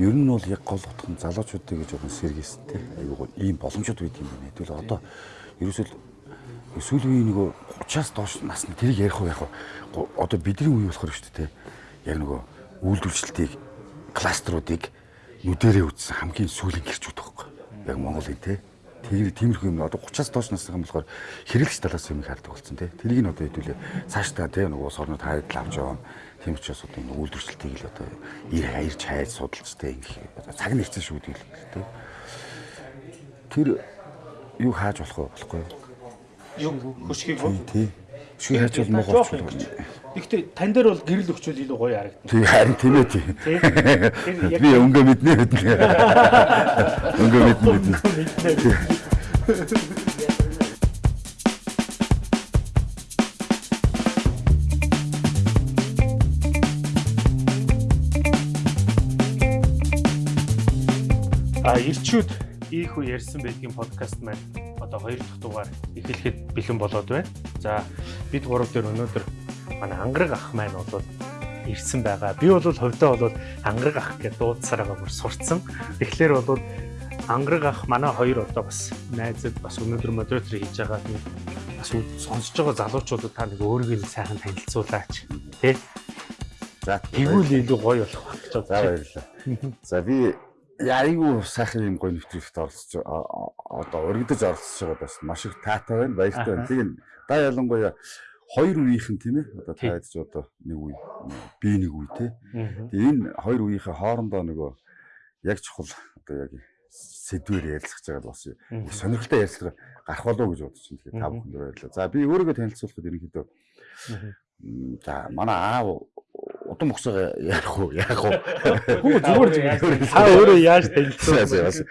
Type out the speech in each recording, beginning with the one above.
ер нь бол яг гол утга нь залуучуудыг жоохон сэргээсэн те. Айгуу ийм боломжууд байд юм байна. Тэгвэл одоо ерөөсөл сүүлийн нөгөө 30-аас доош насны тэрийг ярих уу яг одоо бидний үе болохоор шүү дээ те. Яг нөгөө үйлдвэрчлэлтийг кластеруудыг нүдэрээ үзсэн хамгийн сүүлийн гэрчүүд байхгүй. Яг Монголын те. Тэр тиймэрхүү юм одоо 30-аас доош насны юм болохоор хэрэглэгч талаас юм хардаг болсон те. Тэрийг нь одоо хэдүүлээ цаашдаа те нөгөө сорнууд хайд авч яваа Тийм учраас одоо энэ үйлдвэрчлэлтийг л одоо ир хаярч хайж судалцтай ингэх цаг нь ирсэн шүү дээ тийм. Тэр юу хааж болох вэ болохгүй юу? Юу хөшгийг үү? Тийм. Хөшгийг хайж бол муу болчихлоо. Гэхдээ тань дээр бол гэрэл өгчөл илүү гоё харагдана. Тийм харин тийм ээ тийм. Би өнгө мэднэ мэднэ. Өнгө мэднэ мэднэ. А ирчүүд ийхүү ярьсан байдгийн подкаст маань одоо хоёр дахь дугаар эхлэхэд бэлэн болоод байна. За бид гурав дээр өнөөдөр манай ангараг ах маань бол ирсэн байгаа. Би бол хувьдаа бол ангараг ах гэж дуудсараа бүр сурцсан. Тэгэхээр бол ангараг ах манай хоёр одоо бас найзад бас өнөөдөр модератор хийж байгаа нэг бас сонсож байгаа залуучуудад та нэг өөрийгөө сайхан танилцуулаач. Тэ? За тэгвэл илүү гоё болох гэж байна. За баярлалаа. За би Айгу сайхан юм гоё нэвтрүүлэгт оролцож одоо өргөдөж оролцож байгаа бас маш их таатай байна. Баяртай байна. Тэгээд да ялангуяа хоёр үеийнхэн тийм ээ одоо та ядч одоо нэг үе би нэг үе тий. Тэгээд энэ хоёр үеийнхээ хоорондоо нөгөө яг чухал одоо яг сэдвээр ярилцах жагаад бас сонирхолтой ярилцлага гарах болов уу гэж бодож байна. Тэгээд та бүхэнд баярлалаа. За би өөрийгөө танилцуулахад ерөнхийдөө за манай аав удам угсаа яах вэ? Яах вэ? Хүү зүгээр та өөрөө яаж танилцсан?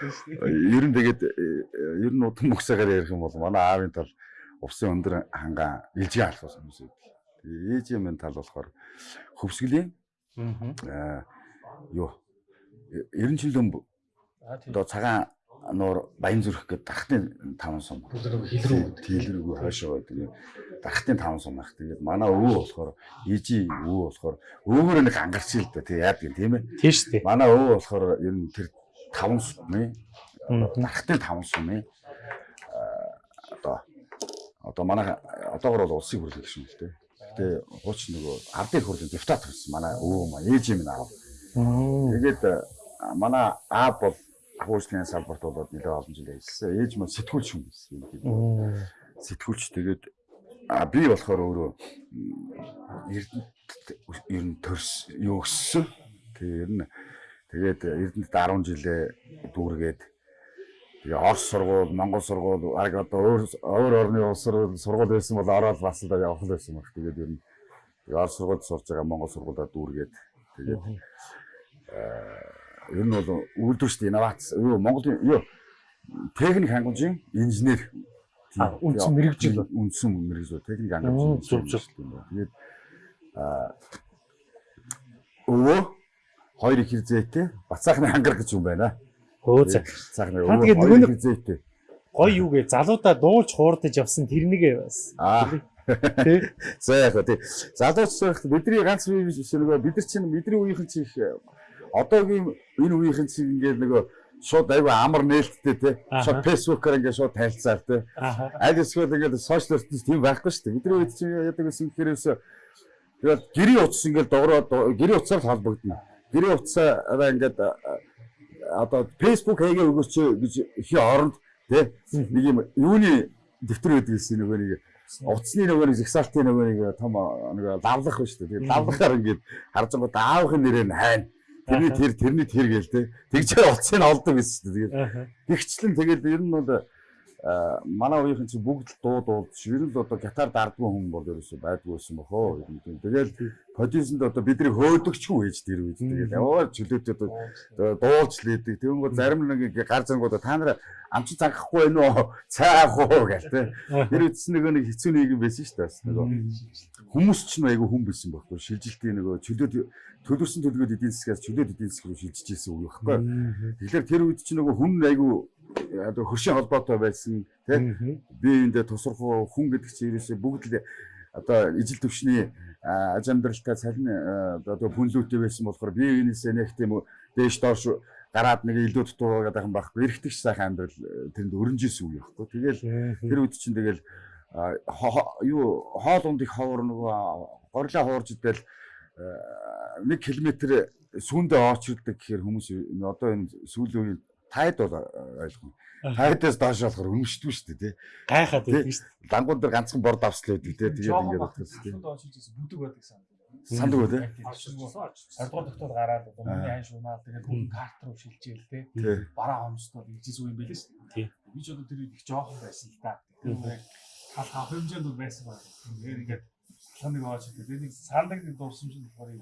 Ер нь тэгээд ер нь удам угсаагаар ярих юм бол манай аавын тал усын өндөр хангаа илжээ алах юм. Тэгээд ээжийн минь тал болохоор хөвсгөлийн аа юу 90 жилийн одоо цагаан нуур баян зүрх гэдэг дархтын 5 сум. Хилрүү хилрүүг хойшоо тэгээд дархтын 5 сум ах. Тэгээд манай өвөө болохоор ижи өвөө болохоор өвөөр нэг ангарч л да тий яад гин тийм ээ. Тийм шүү дээ. Манай өвөө болохоор ер нь тэр 5 сумын дархтын 5 сумын одоо одоо манай одоогор бол улсын хурлын гишүүн л дээ. Гэтэ хууч нөгөө ардын хурлын депутат болсон манай өвөө маань ээж минь аав. Тэгээд манай аав бол агуулгын салбарт болоод нэлээд олон жил ажилласан. Ээж маань сэтгүүлч хүн байсан. Сэтгүүлч тэгээд а би болохоор өөрөө Эрдэнэт ер нь төрс юу өссөн. Тэгээ ер нь тэгээд Эрдэнэт 10 жилээ дүүргээд тэгээ Орос сургууль, Монгол сургууль, арга одоо өөр орны улс сургууль байсан бол ороод бас л явах байсан баг. Тэгээд ер нь Орос сургуульд сурж байгаа Монгол сургуулиуд дүүргээд тэгээд ер нь бол үйлдвэрчд инновац юу Монголын юу техник хангамжийн инженер үндсэн мэрэгжил үндсэн мэрэгжил техник хангамжийн зөв зөв тэгээд а өвөө хоёр их зээтэй бацаахны хангар гэж юм байна. Хөө за. Цаахны өвөө хоёр их зээтэй. Гой юу гэ залуудаа дуулж хуурдаж явсан тэрнийг бас. Аа. Тэ. За яг тий. Залууч сайх бидний ганц бие биш нөгөө бид нар чинь бидний үеийнхэн чинь одоогийн энэ үеийнхэн чинь ингээд нөгөө шууд айгүй амар нээлттэй те. Шууд фэйсбүүкээр ингээд шууд танилцаар те. Аль эсвэл ингээд сошиал ертөнц тийм байхгүй шүү дээ. Бидний үед чинь яадаг гэсэн хэрээс тэгээд гэрийн утас ингээд дуурайд гэрийн утсаар холбогдно. Гэрийн утсаараа ингээд одоо фэйсбүүк хийгээ өгөөч гэж их оронд те. Нэг юм юуны дэвтэр байдаг гэсэн нөгөө нэг утасны нөгөө нэг зэгсаалтын нөгөө нэг том нэг лавлах ба шүү дээ. Тэгээд лавлахаар ингээд харж байгаа. Даавахын нэрээр нь хайна Тэрний тэр тэрний тэр гээл те. Тэгжээр уцыг олдог гэсэн чинь тэгээд тэгчлэн тэгээд ер нь бол манай үеийнхэн чинь бүгд дуу дуулж ер нь одоо гитар дардгүй хүн бол ерөөсөй байдгүй байсан бохоо. Тэгэл продюсенд одоо бидний хөөдөгчгүй ээж тэр үед тэгээд яваа чөлөөтэй дуулж лээдэг. Тэгвэл зарим нэг гар зангууд та нар амч цангахгүй байна уу? Цаах уу гэл те. Тэр үтс нэг нэг хэцүү нэг юм байсан шүү дээ. Нөгөө хүмүүс ч нэг айгүй хүн байсан байхгүй. Шилжилтийн нөгөө чөлөөт төлөвсөн төлгөөд эдийн засгаас чөлөөт эдийн засаг руу шилжиж ирсэн үг байхгүй. Тэгэхээр тэр үед чинь нөгөө хүн айгүй одоо хөршийн холбоотой байсан тийм би энд тусрах хүн гэдэг чинь ерөөсөө бүгд л одоо ижил төвшний аж амьдралтай цалин одоо хүнлүүтэй байсан болохоор бие биенээсээ нэг тийм дээш доош гараад нэг илүү дутуу гэдэг юм байхгүй. Эрэхтэг сайхан амьдрал тэрэнд өрнжсэн үе байхгүй. Тэгэл тэр үед чинь тэгэл юу хоол ундыг ховор нөгөө горлоо хуурж идэл нэг километр сүүндээ очирдаг гэхээр хүмүүс одоо энэ сүүлийн тайд бол ойлгоно. Тайдаас доош болохоор өмшдгүй шүү дээ тий. Гайхаад байдаг шүү дээ. Лангууд дээр ганцхан борд авслаа байдаг тий. Тэгээд ингээд бодох тий. Бүдэг байдаг сан. Санддаг үү тий. Хоёрдугаар доктор гараад одоо миний айн шунаал тэгээд хүн карт руу шилжээл тий. Бараа хомсдоо игжээс үе юм байлээ шүү дээ. Би ч одоо тэр их жоохон байсан л да. Тэр тал хав хэмжээнд бол байсан байна. Тэгээд ингээд сандаг аваач тэгээд нэг сандаг дурсамж нь болохоор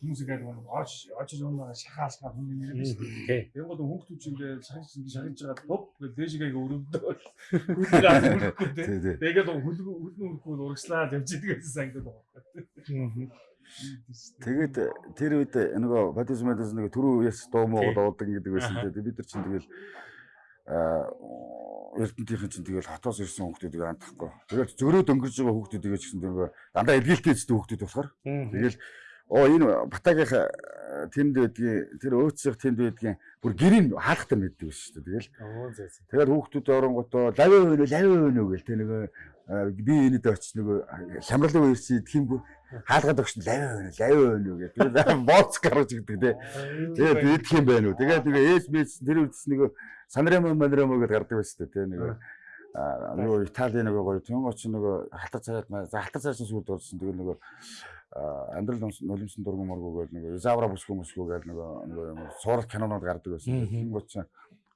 хүмүүс ингээд нэг ооч ооч юм шахаалж гад хүн нэр биш. Тэр гол хүүхдүүд чинь ингээд шахаж шахаж жагаад топ гэж дээшгээ өрөвдөө. Тэгээд хөлн хөлн өрөхгүй урагслаад явж идэг гэсэн сангад байгаа. Тэгээд тэр үед нөгөө бодис мэдээс нөгөө түрүү үеэс дуу муу дуудаг гэдэг байсан тий. Бид нар чинь тэгэл Эрдэнтийнхэн чинь тэгэл хотоос ирсэн хүүхдүүдийг андахгүй. Тэгээд зөрөө дөнгөрж байгаа хүүхдүүдийг ч гэсэн нөгөө дандаа эдгэлтэй эздэг хүүхдүүд болохоор. Тэгэл оо энэ Батагийнх тэнд байдгийн тэр өөцсөх тэнд байдгийн бүр гэрийн хаалхтар мэддэг шүү дээ. Тэгэл. Тэгээд хүүхдүүд оронготоо лави өөнө лави өөнө гэл тэ нөгөө би энэд очиж нөгөө хямралын үерс идэх юмгүй хаалгаад өгч лави өөнө лави өөнө гэл. Тэгээд боц гарч игдэг тэ. Тэгээд идэх юм байна уу. Тэгээд нөгөө ээж мэйс тэр үдс нөгөө Санремо Манремо гэдээ гардаг байсан тийм нэг нөгөө Италийн нөгөө гоё тийм оч нөгөө халтар царайд за халтар царайсан сүлд орсон. Тэгэл нөгөө амьдрал нулимсан дургу моргу гэдэг нөгөө Изавра бүсгүй мөсгөө гэдэг нөгөө нөгөө суурал кинонууд гардаг байсан. Тийм гоч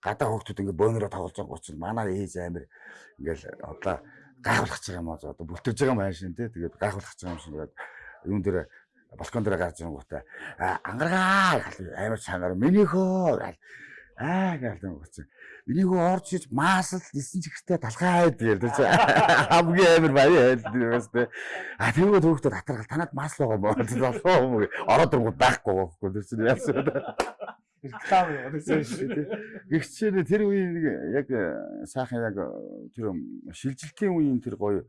гадаа хөөхтүүд ингээ бөөнөрөө тоглож байгаа гоч манай ээж амир ингээл одоо гайхуулах гэж байгаа юм аа. Одоо бүлтэрж байгаа юм аа шин тий. Тэгээд гайхуулах гэж байгаа юм шиг тэгээд юун дээр балкон дээр гарч ирэн гутаа ангаргаа амир чанар минийхөө гал аа гэлэн гоц. Энийгөө орж иж маасл 9 чихтэй талхаад чи хамгийн амар баяа хэлдэг. А тэгвэл хөөхдөд татаргал танад маасл байгаа мó болоо юм ороод ирэнгүү даахгүй байхгүй тэр яасан. Реклам яваад шүү дээ. Гэгчээр тэр үеийн нэг яг сайхан яг тэр шилжилтийн үеийн тэр гоё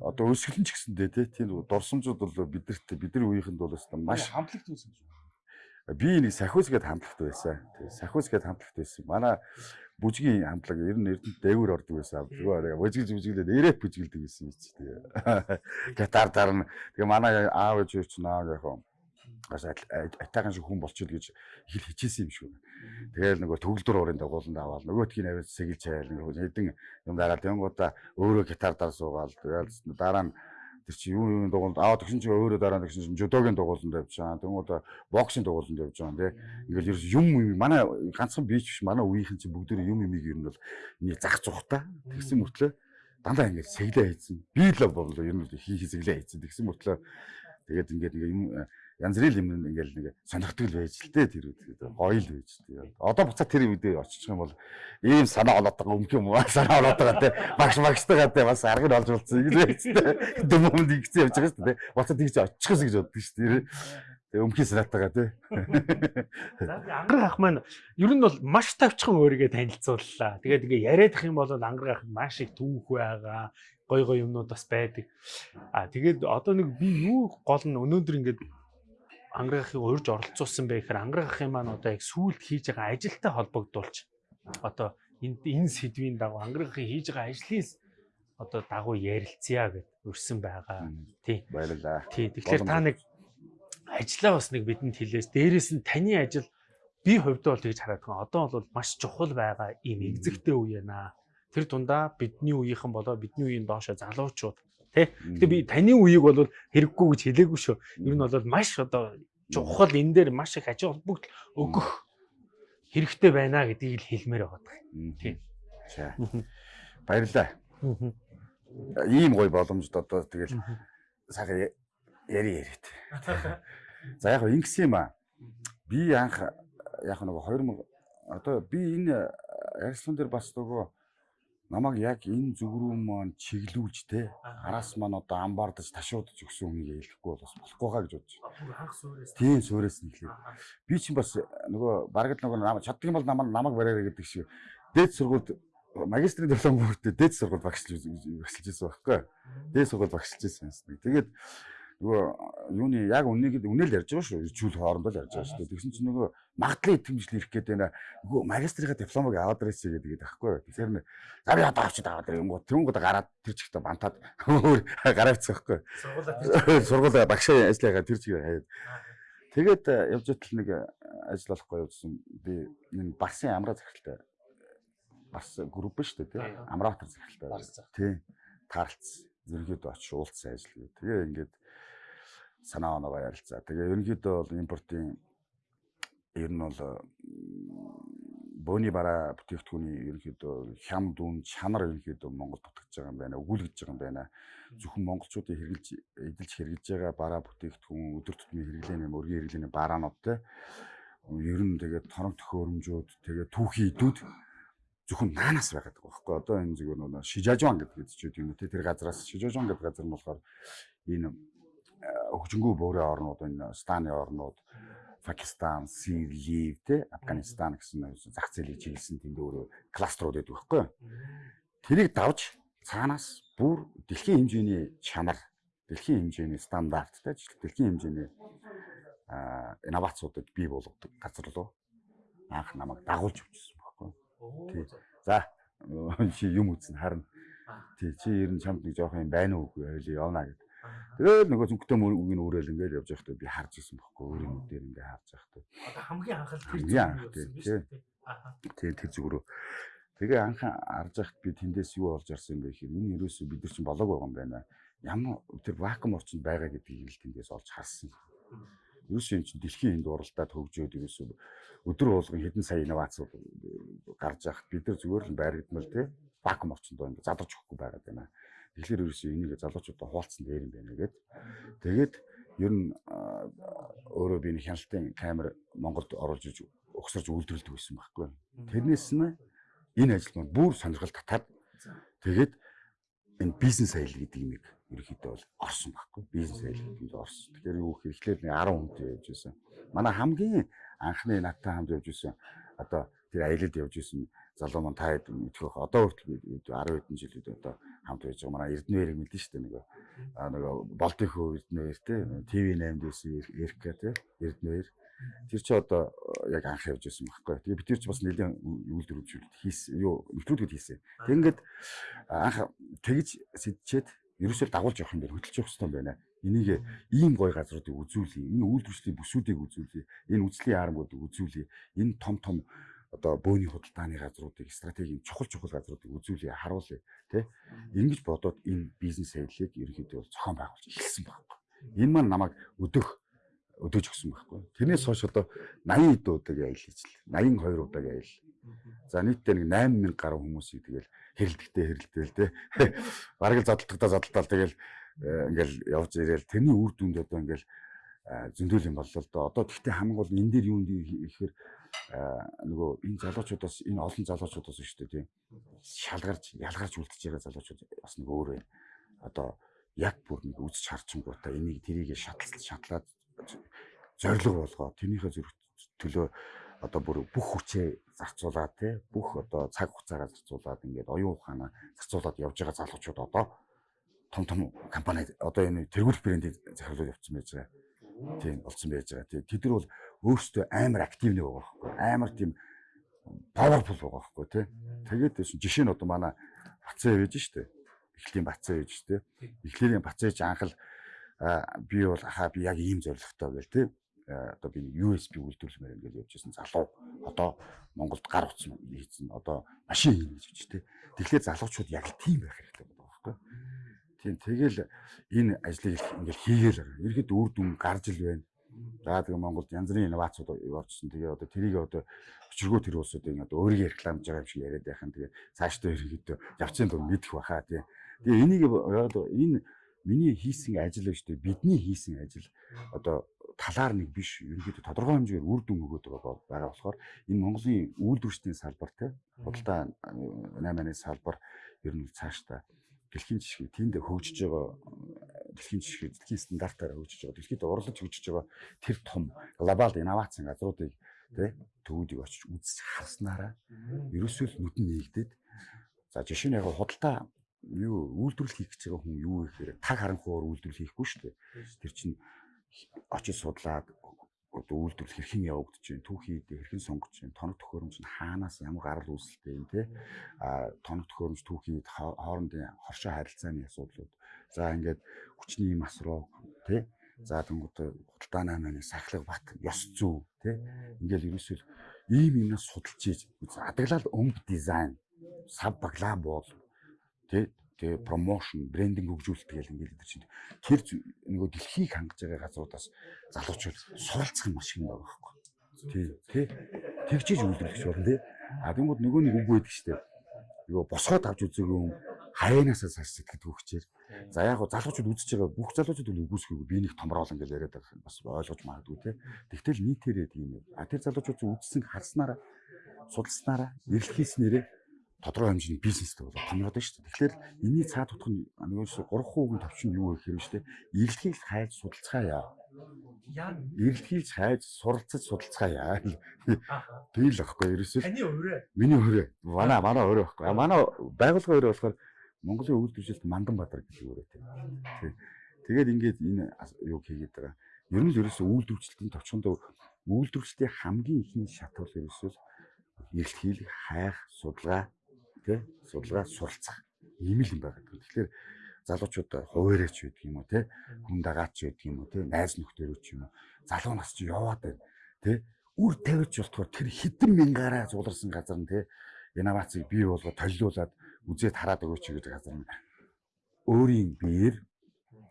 одоо өсгөлн ч гэсэндээ тий тийм дурсамжууд бол бидэрт бидний үеийнхэнд бол маш хамтлагт үүсгэж байна би нэг сахиус гээд хамтлагт байсан. Сахиус гээд хамтлагт байсан. Манай бүжгийн хамтлаг ер нь эрдэнэт дээгүүр ордог байсан. Зүгээр бүжгэлж бүжгэлээд эрэп бүжгэлдэг байсан юм чи тэгээ. Гитар дарна. Тэгээ манай аав ээж ч наа яг гаш атайхан шиг хүн болчиход гэж хэл хичээсэн юм шүү. Тэгээл нөгөө төгөлдөр уурын дагууланд аваад нөгөөтгийн аваад сэгэлж хайл нөгөө хэдэн юм дараад тэнгуудаа өөрөө гитар дар суугаал тэгээл дараа нь тэр чи юу юу дугуулд аваад тэгсэн чи өөрөө дараа нь тэгсэн чи жудогийн дугууланд явж байгаа. Тэнгууд боксing дугууланд явж байгаа тий. Ингээл ерөөс юм манай ганцхан бич биш манай үеийнхэн чи бүгд юм юмыг ер нь бол нэг зах зухта тэгсэн мөртлөө дандаа ингээд сэглээ хийсэн. Би л бол ер нь хий хий сэглээ хийсэн. Тэгсэн мөртлөө тэгээд ингээд юм янз бүрийн юм ингээл нэг сонирхдаг л байж л дээ тэр үед гоё л байж дээ. Одоо буцаа тэр үедээ очих юм бол ийм санаа олоод байгаа юм юм уу? Санаа олоод байгаа те. Багш багштайгаа те бас аргыг олж болцсон юм л байж дээ. Дөмөнд игцэн явж байгаа шүү дээ. Буцаа тэгж очихс гэж боддог шүү дээ. Тэгээ өмхийн санаатайгаа тий. За ангар ах маань ер нь бол маш тавчхан өөрийгөө танилцууллаа. Тэгээд ингээ яриадах юм бол ангар ах маш их түүх байгаа. Гой гой юмнууд бас байдаг. А тэгээд одоо нэг би юу гол нь өнөөдөр ингээд ангарахыг урьж оролцуулсан бэ гэхээр ангарахын маань одоо яг сүулт хийж байгаа ажилтай холбогдуулж одоо энэ энэ сэдвийн дагуу ангарахыг хийж байгаа ажлын одоо дагуу ярилцъя гэд өрсөн байгаа. Тий. Баярлалаа. Тий. Тэгэхээр та нэг ажлаа бас нэг бидэнд хэлээс дээрэс нь таны ажил би хувьдаа бол тэгж хараад байгаа. Одоо бол маш чухал байгаа ийм экзэгтэй үе яана. Тэр дундаа бидний үеийнхэн болоо бидний үеийн доошо залуучууд Тэ. Гэтэ би таны үеийг бол хэрэггүй гэж хэлээгүй шүү. Ер нь бол маш одоо чухал энэ дээр маш их аж холбогдол өгөх хэрэгтэй байна гэдгийг л хэлмээр байгаа. Тийм. За. Баярлалаа. Ийм гоё боломжд одоо тэгэл сайхан яри яриад. За яг ингэсэн юм аа. Би анх яг нэг 2000 одоо би энэ ярилцлан дээр бас нөгөө намайг яг энэ зүг рүү маань чиглүүлж те араас маань одоо амбаардаж ташуудж өгсөн хүнийг хэлэхгүй бол бас болохгүй хаа гэж бодож байна. Тийм суурээс нь хэлээ. Би чинь бас нөгөө бараг л нөгөө намайг чаддаг юм бол намайг намайг бариараа гэдэг шиг дээд сургуульд магистрийн диплом хүртээ дээд сургууль багшлж багшилж байсан байхгүй. Дээд сургууль багшилж байсан юм. Тэгээд нөгөө юуны яг үннийг үнэл ярьж байгаа шүү. Ирчүүл хоорондоо л ярьж байгаа шүү. Тэгсэн чинь нөгөө магадлал итгэмжил ирэх гээд байна. Нөгөө магистрийн дипломыг аваад ирээсэй гэдэг байхгүй. Тэгэхээр нэ за би одоо авчид аваад ирээ.Өнгө тэрнгүүд гараад тэр чигтээ бантаад гараавцсан байхгүй. Сургуулаа сургуулаа багшаа ажиллагаа тэр чигээр хаяад. Тэгээд э, явж байтал нэг э, ажил болохгүй явуулсан. Би энэ Барсын амраа захиралтай бас групп шүү дээ тий. Амраатар захиралтай. Тий. Таарлцсан. Ерөнхийдөө очиж уулзсан ажил гээ. Тэгээ ингээд санаа оноогоо ярилцаа. Тэгээ ерөнхийдөө бол импортын ер нь бол бөөний бараа бүтээгдэхүүний ерөнхийдөө хям дүн чанар ерөнхийдөө Монгол дутагдж байгаа юм байна. Өгүүлгэж байгаа юм байна. Зөвхөн монголчуудын хэрэгжилж эдэлж хэрэгжилж байгаа бараа бүтээгдэхүүн өдөр тутмын хэрэглээний өргөн хэрэглээний бараанууд те ер нь тэгээд торонг төхөөрөмжүүд тэгээд түүхий идүүд зөвхөн наанаас байгаад байгаа байхгүй одоо энэ зүгээр нөө Шижажван гэдэг зүйл юм үү те тэр газараас Шижажван гэдэг газар нь болохоор энэ хөгжингүү буурын орнууд энэ Станы орнууд Пакистан, Сирия, те Афганистан гэсэн зах зээлийг чиглэсэн тэнд өөрөө кластерууд байдаг байхгүй. Тэрийг давж цаанаас бүр дэлхийн хэмжээний чанар, дэлхийн хэмжээний стандарттай, дэлхийн хэмжээний инновацуудыг бий болгодог газар руу анх намайг дагуулж өгсөн байхгүй. Тий. За чи юм үзэн харна. Тий чи ер нь чамд нэг жоох юм байна уу үгүй хоёул явна гэдэг. Тэгээд нөгөө зүгтээ үгийн өөрөөл ингээд явж байхдаа би харж ирсэн байхгүй өөрийн нүдээр ингээд харж байхдаа. Одоо хамгийн анхаал тэр зүг юм тий. Тэр зүг рүү. Тэгээ анх харж байхад би тэндээс юу олж харсан бэ гэхээр энэ ерөөсөө бид нар чинь болоог байгаа юм байна. Ямар тэр вакуум орчинд байгаа гэдгийг л тэндээс олж харсан. Ерөөсөө энэ чинь дэлхийн энд уралдаад хөгжөөд ерөөсөө өдөр болгон хэдэн сая инновац гарч явах бид нар зүгээр л байргадмал тий вакуум орчинд ингээд задарч өгөхгүй байгаад байна. Тэгэхээр ерөөсөө энийг залуучуудаа хуваалцсан дээр юм байна гэд. Тэгээд ер нь өөрөө би нэг хяналтын камер Монголд оруулж иж өгсөрж үйлдвэрлэдэг байсан байхгүй. Тэрнээс нь энэ ажил маань бүр сонирхол татаад тэгээд энэ бизнес аял гэдэг юм ерөөхдөө бол орсон байхгүй. Бизнес аял гэдэг нь орсон. Тэгэхээр юу гэхээр нэг 10 хүнтэй явж байсан. Манай хамгийн анхны надтай хамт явж байсан одоо тэр аялалд явж байсан залуу маань та хэд мэдэх одоо хүртэл 10 хэдэн жилүүд одоо хамт байж байгаа манай Эрдэнэвэрийг мэдэн шүү дээ нөгөө нөгөө болдын хөө Эрдэнэвэр те ТV8 дээсэн Эрка те Эрдэнэвэр тэр чи одоо яг анх явж байсан байхгүй. Тэгээ бид тэр чи бас нэлийн үйлдвэрлэлүүд хийсэн юу нэвтрүүлгүүд хийсэн. Тэг ингээд анх тэгж сэдчихэд ерөөсөө дагуулж явах юм байна хөдөлж явах хэрэгтэй байна. Энийг ийм гой газруудыг үзүүлээ. Энэ үйлдвэрлэлийн бүсүүдийг үзүүлээ. Энэ үзлийн армуудыг үзүүлээ. Энэ том том одоо бөөний худалдааны газруудыг стратегийн чухал чухал газруудыг үзүүлээ харуулъя тий ингэж бодоод энэ бизнес аяллыг ерөнхийдөө зохион байгуулж эхэлсэн байхгүй. Энэ маань намайг өдөх өдөөж өгсөн байхгүй. Тэрнээс хойш одоо 80 эд удаа аялал хийжл 82 удаа аялал за нийтдээ нэг 8000 гаруй хүмүүсийг тэгэл хэрэлдэхтэй хэрэлдээл тий бараг л задлалтаа задлалтаа тэгэл э, ингээл явж ирээл. Тэрний үр дүнд одоо ингээл зөндөл юм боллоо л доо. Одоо тэгтээ хамгийн гол энэ дээр юу юм гэхээр нөгөө энэ залуучуудаас энэ олон залуучуудаас шүү дээ тийм шалгарч ялгарч үлдчихэж байгаа залуучууд бас нэг өөр байна. Одоо яг бүр нэг үзэж харчингуудаа энийг тэрийг шатлал шатлаад зориг болгоо тэрнийхээ зүрх төлөө одоо бүр бүх хүчээ зарцуулаад тий бүх одоо цаг хугацаагаа зарцуулаад ингээд оюун ухаанаа зарцуулаад явж байгаа залуучууд одоо том том компани одоо энэ тэргүүр брендийг захирлууд явуулсан байж байгаа. Тийм болсон байж байгаа. Тийм тэд нар бол өөрсдөө амар активны байгаа байхгүй амар тийм powerful байгаа байхгүй тий. Тэгээд жишээ нь одоо манай Бацаа явж штэ. Эхлэлийн Бацаа явж штэ. Эхлэлийн Бацаа яж анхал би бол хаа би яг ийм зоригтой гэл тий. Одоо би USB үйлдвэрлэмээр ингээд явж байсан залуу одоо Монголд гар утсан хийсэн одоо машин хийнэ гэж тий. Тэгэхээр залуучууд яг тийм байх хэрэгтэй байгаа байхгүй. Тийм тэгэл энэ ажлыг ингээл хийгээл. Ерхэд үр дүн гарч ил байна За тэгээ Монголд янз бүрийн инновацууд оржсон. Тэгээ одоо тэрийг одоо өчргөө тэр улсуудыг одоо өөрийгөө рекламж байгаа юм шиг яриад байхын тэгээ цаашдаа ерөнхийдөө явцын дур мэдэх баха тий. Тэгээ энийг одоо энэ миний хийсэн ажил биш үү? Бидний хийсэн ажил одоо талаар нэг биш ерөнхийдөө тодорхой хэмжээгээр үр дүн өгөөд байгаа болохоор энэ Монголын үйлдвэрчдийн салбар те худалдаа 8-ны салбар ер нь цаашдаа дэлхийн жишгийг тэнд хөгжиж байгаа дэлхийн жишгийг дэлхийн стандартаар хөгжиж байгаа дэлхийд урлаж хөгжиж байгаа тэр том глобал инновацийн газруудыг тий төвүүдийг очиж үзэж харснараа ерөөсөө л нүдэн нээгдээд за жишээ нь яг худалдаа юу үйлдвэрлэл хийх гэж байгаа хүн юу гэхээр таг харанхуугаар үйлдвэрлэл хийхгүй шүү дээ. Тэр чинь очиж судлаад одоо үйлдвэрлэл хэрхэн явагдаж байна, түүхий хэрхэн сонгож байна, тоног төхөөрөмж нь хаанаас ямар гарал үүсэлтэй юм те. А тоног төхөөрөмж түүхий хоорондын хоршоо харилцааны асуудлууд. За ингээд хүчний масруу те. За тэнгууд худалдааны маань сахлаг бат, ёс зүй те. Ингээл ерөөсөө ийм юмнаас судалж ийж адаглал өмд дизайн, сав баглаа боол те тэгээ промошн, брендинг хөгжүүлэлт гэл ингээд тэр чинь тэр нөгөө дэлхийг хангаж байгаа газруудаас залуучууд суралцах юм юм байгаа байхгүй. Тий, тий. Тэгжиж үйлдвэрлэж болно тий. А тэгмүүд нөгөө нэг үг байдаг шүү дээ. Нөгөө босгоод авч үзээгүй юм хаянаасаа цааш сэтгэд хөвчээр. За яг гоо залуучууд үзэж байгаа бүх залуучууд үл үгүйсэхгүй би нэг томроолон гэж яриад байгаа бас ойлгож магадгүй тий. Тэгтэл нийтээрээ тийм юм. А тэр залуучууд үзсэн харснараа судалснараа эрэлх хийснээрээ тодорхой хэмжээний бизнестэй болоод томроод байна шүү дээ. Тэгэхээр энэний цаад утга нь нөгөө 3% төвчин юу гэх юм шүү дээ. Ирэлтгийг хайж судалцгаая. Яа. Ирэлтгийг хайж суралцаж судалцгаая. Тэгэл аахгүй ерөөсөө. Таны өөрөө. Миний өөрөө. Манай манай өөрөө аахгүй. Манай байгууллага өөрөө болохоор Монголын үйлдвэржилт Мандан Бадар гэж өөрөө тийм. Тэгээд ингээд энэ юу хийгээд байгаа. Ер нь л ерөөсөө үйлдвэржилтийн товчхондоо үйлдвэрчлэлтийн хамгийн ихний шат бол ерөөсөө эрэлт хийх, хайх, судалгаа тий судалгаа суралцах ийм л юм байгаа. Тэгэхээр залуучууд хуваараач байдаг юм уу тий хүн дагаач байдаг юм уу тий найз нөхдөөрөө ч юм уу залуу нас чи яваад байна тий үр тавьж болтгоор тэр хитэн мянгаараа зуларсан газар нь тий инновацийг бий болгоод толиулаад үзээд хараад өгөөч гэдэг газар нь өөрийн биеэр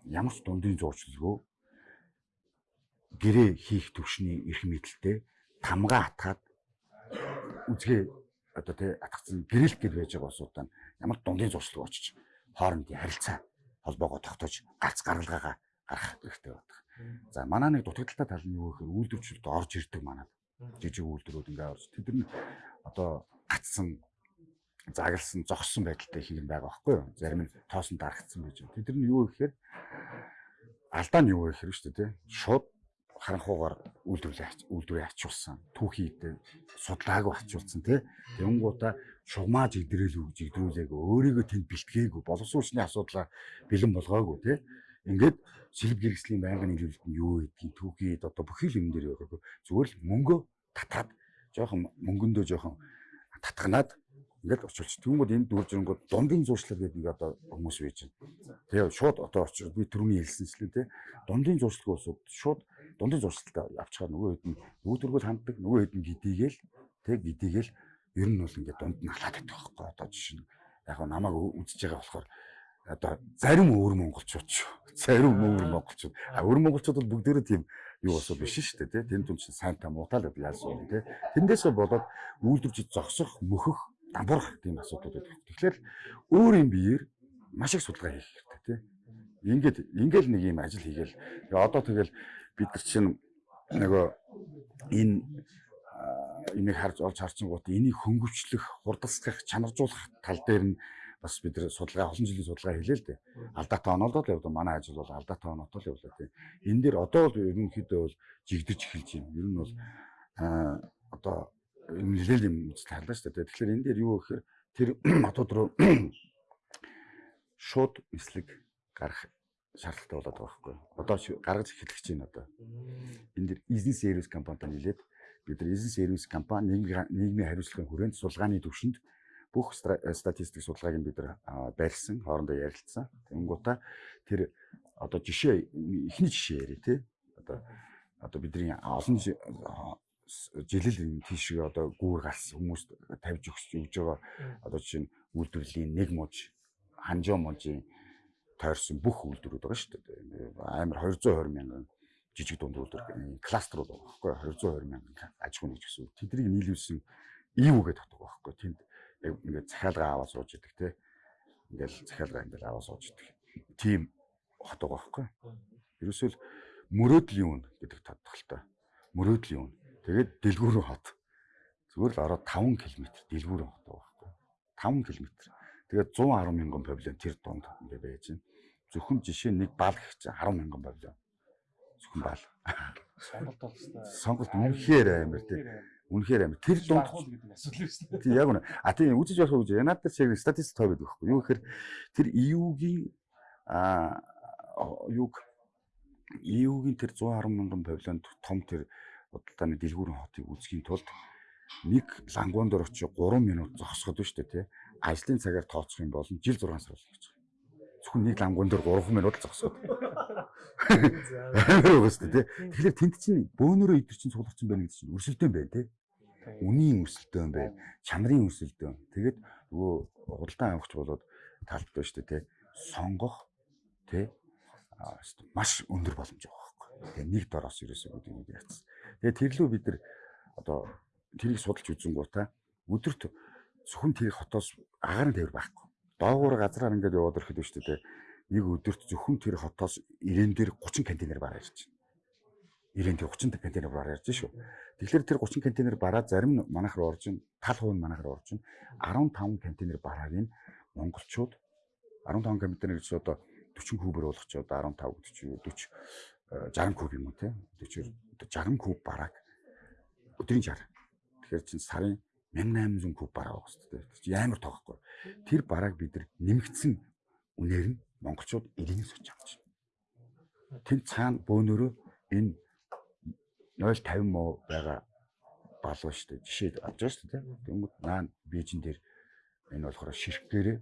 ямар ч дундын зурчлалгүй гэрээ хийх төвшний эрх мэдэлтэй тамга атгаад үзгээ одоо тий атгцсан гэрэлт гэж байж байгаа усуудаа ямар дундын зуршлаг очиж хоорондын харилцаа холбоогоо тогтоож гац гаргалгаагаа гаргах хэрэгтэй байдаг. За манай нэг дутагдaltaй тал нь юу гэхээр үйлдвэрчүүд орж ирдэг манад. Жижиг үйлдвэрүүд ингээ орж тэд нар одоо гацсан загалсан зогссон байдалтай их юм байгаа байхгүй юу? Зарим нь тоосон дарагдсан байж байна. Тэд нар юу гэхээр алдаа нь юу гэхээр шүү дээ. Шууд харанхуугаар үйлдвэрлэл үйлдвэрээ ачуулсан түүхийд судлаагүй ачуулсан тий Тэнгуудаа шугамаа жигдрэл жигдрүүлээг өөрийгөө тэнд бэлтгээгүй боловсруучны асуудлаа бэлэн болгоогүй тий ингээд сэлб гэрэгслийн байнгын нийлүүлэлт нь юу гэдгийг түүхийд одоо бүхий л юм дээр яваагүй зүгээр л мөнгөө татаад жоохон мөнгөндөө жоохон татганаад ингээд очилч. Тэгмүүд энэ дүүржингүүд дундын зуршлаг гэдэг нэг одоо хүмүүс байж байна. Тэгээ шууд одоо очиж би түрүүний хэлсэнчлэн тий дундын зуршлагын усуд шууд дундын зуршилтаа авчихаар нөгөө хэд нь нүүдэргүүл ханддаг нөгөө хэд нь гидийгээл тэг гидийгээл ер нь бол ингээд дунд нь халаад байдаг байхгүй одоо жишээ нь яг намайг үзэж байгаа болохоор одоо зарим өөр монголчууд ч зарим өөр монголчууд а өөр монголчууд бол бүгдээрээ тийм юу болсоо биш шүү дээ тийм түн чинь сайн та муутай л яасан юм тийм тэндээсээ болоод үйлдвэрч зогсох мөхөх дампуурах тийм асуудууд байдаг. Тэгэхээр өөр юм биеэр маш их судалгаа хийх хэрэгтэй тийм ингээд ингээл нэг юм ажил хийгээл одоо тэгэл бид нар чинь нөгөө энэ энийг харж олж харчингууд энийг хөнгөвчлөх, хурдсгах, чанаржуулах тал дээр нь бас бид нар судалгаа олон жилийн судалгаа хийлээ л дээ. Алдаатай онолдол явдаг. Манай ажил бол алдаатай онолдол явлаа тийм. Энэ дээр одоо бол ерөнхийдөө бол жигдэж эхэлж байна. Ер нь бол аа одоо нэлээд юм үзэл харлаа шүү дээ. Тэгэхээр энэ дээр юу гэхээр тэр хотод руу шууд эслэг гарах шаардлагатай болоод байгаа байхгүй. Одоо гаргаж эхлэх гэж байна одоо. Энд дэр бизнес сервис компанитай нийлээд бид нар бизнес сервис компани нийгмийн хариуцлагын хүрээнд сулгааны төвшөнд бүх статистик судалгааг нь бид нар барьсан, хоорондоо ярилцсан. Тэнгуудаа тэр одоо жишээ эхний жишээ яри тий. Одоо одоо бидний олон жилэл тийшээ одоо гүүр галс хүмүүст тавьж өгч өгж байгаа одоо жишээ нь үйлдвэрлэлийн нэг мууж ханжоо мужийн тойрсон бүх үйлдвэрүүд байгаа шүү дээ. Амар 220 мянган жижиг дунд үйлдвэр кластерууд байгаа байхгүй 220 мянган аж ахуйн гэж гэсэн. Тэднийг нийлүүлсэн гэдэг татдаг байхгүй. Тэнд яг ингээд захиалга аваад сууж идэг те. Ингээл захиалга ингээл аваад сууж идэг. Тим хот байгаа байхгүй. Ерөөсөө л мөрөөдлийн үн гэдэг тодтолтой. Мөрөөдлийн үн. Тэгээд дэлгүүрэн хот. Зүгээр л ороод 5 км дэлгүүрэн хот байхгүй. 5 км. Тэгээд 110 мянган павильон тэр донд ингээ байж байна. Зөвхөн жишээ нэг бал гэх чинь 10 мянган павильон. Зөвхөн бал. Сонголт бол хэвээр сонголт үнэхээр амар тий. Үнэхээр амир. Тэр дунд гэдэг асуудал шүү дээ. тий яг үнэ. А тийм үзэж болох үү? Янаад дээр шиг статистик тоо гэдэг байхгүй юу? Гэхээр тэр EU-гийн а юг EU-гийн тэр 110 мянган павильонд том тэр бодлооны дэлгүүрийн хотыг үзхийн тулд нэг лангуун дээр очиж 3 минут зогсоход шүү дээ тий. Ажлын цагаар тооцох юм бол жил 6 сар болно гэж. Зөвхөн нэг лангуун дээр 3 минут зогсоход. Амар үстэй тий. Тэгэхээр тэнд чинь бөөнөрөө идэр чинь суулгацсан байна гэдэг чинь өрсөлдөөн байна тий. Үнийн өрсөлдөөн байна. Чанарын өрсөлдөөн. Тэгээд нөгөө худалдан авахч болоод талбай шүү дээ тий. Сонгох тий маш өндөр боломж байгаа байхгүй. Тэгээ нэг дороос ерөөсөө гэдэг нэг яцсан. Тэгээ тэрлүү бид нар одоо тэрийг судалж үзэнгуудаа өдөрт зөвхөн тэр хотоос агаар нь тээвэр байхгүй. Доогуур газраар ингээд яваад ирэхэд биш үү нэг өдөрт зөвхөн тэр хотоос ирээн дээр 30 контейнер бараа ирж байна. Ирээн дээр 30 контейнер бараа ирж шүү. Тэгэхээр тэр 30 контейнер бараа зарим нь манайх руу орж ин тал хувь нь манайх руу орж ин 15 контейнер барааг нь монголчууд 15 контейнер гэж одоо 40 кубер болгочоод 15 40 40 60 куб юм уу те? 40 60 куб бараг. Өдрийн 60 тэгэхээр чин сарын 1800 куб бараа байгаа шүү дээ амар тоохгүй тэр барааг бид нар нэмэгдсэн үнээр нь монголчууд сууж авч байна тэн цаана бөөнөрөө энэ 050 муу байгаа балуу шүү дээ жишээ авч байгаа шүү дээ тэгмэд наан бижин дээр энэ болохоор ширхгээрээ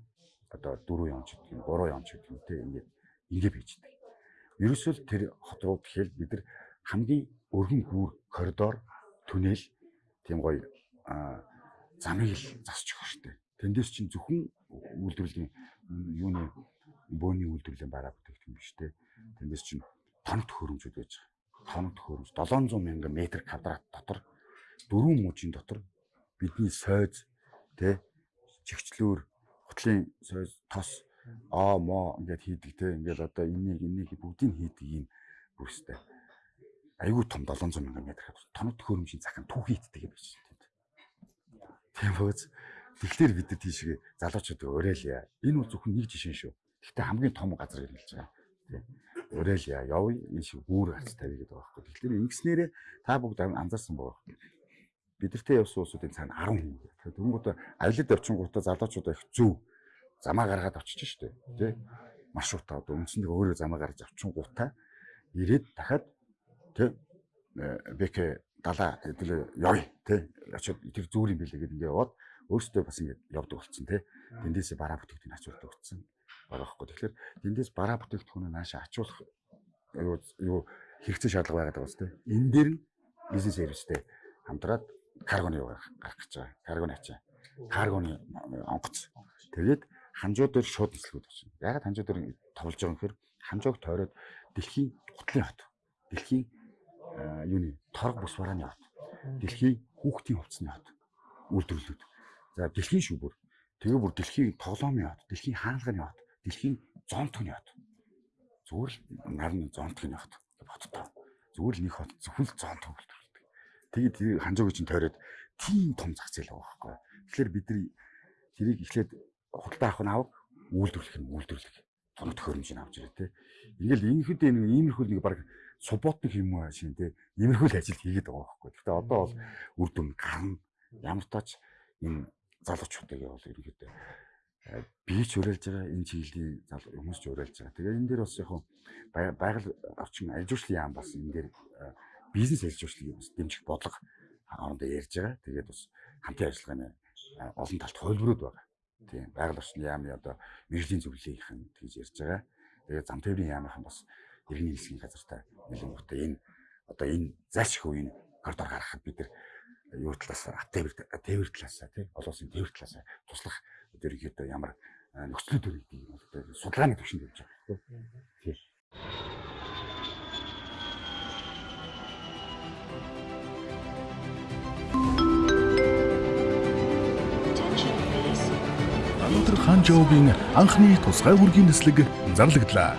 одоо 4 он ч гэдэг юм 3 он ч гэдэг юм те. Ингээд ингээд бийждэг. Ерөөсөө л тэр хот руу тэгэхээр бид нар хамгийн өргөн гүүр коридор түнэл тийм гоё замыг л засч өгөх штеп. Тэндээс чинь зөвхөн үйлдвэрлэлийн юуны бөөний үйлдвэрлэлийн бараа бүтээгдэхүүн биш те. Тэндээс чинь тоног төхөөрөмжүүд байж байгаа. Тоног төхөөрөмж 700 мянган метр квадрат дотор дөрвөн мужийн дотор бидний сойз те чигчлүүр хутлын тос аа мо ингээд хийдэг те ингээд одоо энийг энийг бүгдийг хийдэг юм бүрстэй айгүй том 700 мянган метр тоног төхөөрөмжийн захын түүхий иддэг юм биш тийм. Тийм бөөз тэгэхээр бид нар тийшээ залуучууд уриалъя. Энэ бол зөвхөн нэг жишээ шүү. Гэхдээ хамгийн том газар ирэлж байгаа. Тийм. Уриалъя. Явъя. Энэ шиг гүүр хац тавь гэдэг байгаа байхгүй. Тэгэхээр ингэснээрээ та бүгд анзаарсан байгаа бидэртэй явсан улсуудын цаана 10 хүн. Тэгэхээр дөнгөд авилад явчингуудаа залуучуудаа их зөв замаа гаргаад очиж штэ тий маршрутаа одоо үндсэндээ өөрөө замаа гаргаж авчингуудаа ирээд дахиад тий бэкэ далаа хэдүүлээ явъя тий очиод тэр зүүрийн билээ гэдэг ингээд яваад өөртөө бас ингээд явдаг болсон тий тэндээсээ бараа бүтээгдэхүүн ачуулдаг болсон байгаа хгүй тэгэхээр тэндээс бараа бүтээгдэхүүнээ наашаа ачуулах юу юу хэрэгцээ шаардлага байгаад байгаа бас тий энэ дээр бизнес сервистэй хамтраад каргоны гарах гэж байгаа. Каргоны ачаа. Каргоны онгоц. Тэгээд ханжуу дээр шууд нислэгүүд очно. Ягаад ханжуу дээр товлж байгаа юм гэхээр ханжууг тойроод дэлхийн гутлын хот. Дэлхийн юуны торг бус барааны хот. Дэлхийн хүүхдийн хувцсны хот. Үйлдвэрлэлүүд. За дэлхийн шүүбөр. Тэгээ бүр дэлхийн тоглоомын хот, дэлхийн хаалганы хот, дэлхийн зонтгоны хот. Зүгээр л нарны зонтгоны хот. Хоттой. Зүгээр л нэг хот зөвхөн зонтог Тэгээд ханжуугийн чинь тойроод тийм том зах зээл байгаа байхгүй. Тэгэхээр бид нар тэрийг эхлээд худалдаа авах нь авах, үйлдвэрлэх нь үйлдвэрлэх. Тоног төхөөрөмжийг авч ирээ те. Ингээл ингэхэд нэг иймэрхүү нэг баг субботник юм аа шин те. Иймэрхүү л ажил хийгээд байгаа байхгүй. Гэхдээ одоо бол үр дүн гарна. Ямар тач энэ залуучуудыг бол ерөнхийдөө э, бие ч уриалж байгаа энэ чиглэлийн хүмүүс ч уриалж байгаа. Тэгээ энэ дээр бас яг байгаль орчин аж үйлчлэлийн яам бас энэ дээр э, бизнес өөрчлөлийг бас дэмжих бодлого хоорондоо ярьж байгаа. Тэгээд бас хамтын ажиллагааны олон талт хувилбарууд байгаа. Тийм байгаль орчны яамны одоо мэрэгжлийн зөвлөлийнхэн тэгж ярьж байгаа. Тэгээд зам тээврийн яамынхан бас иргэний хэлсгийн газартай нэлээдтэй энэ одоо энэ зайлшгүй үеийн коридор гаргахад бид нар юу талаас тээвэр тээвэр талаас тий олон улсын тээвэр талаас туслах ерөнхийдөө ямар нөхцөлүүд үүрэгдэг юм бол судалгааны төвшөнд явж байгаа. Тийм. Хан Жоугийн анхны тусгай үргийн нислэг зарлагдлаа.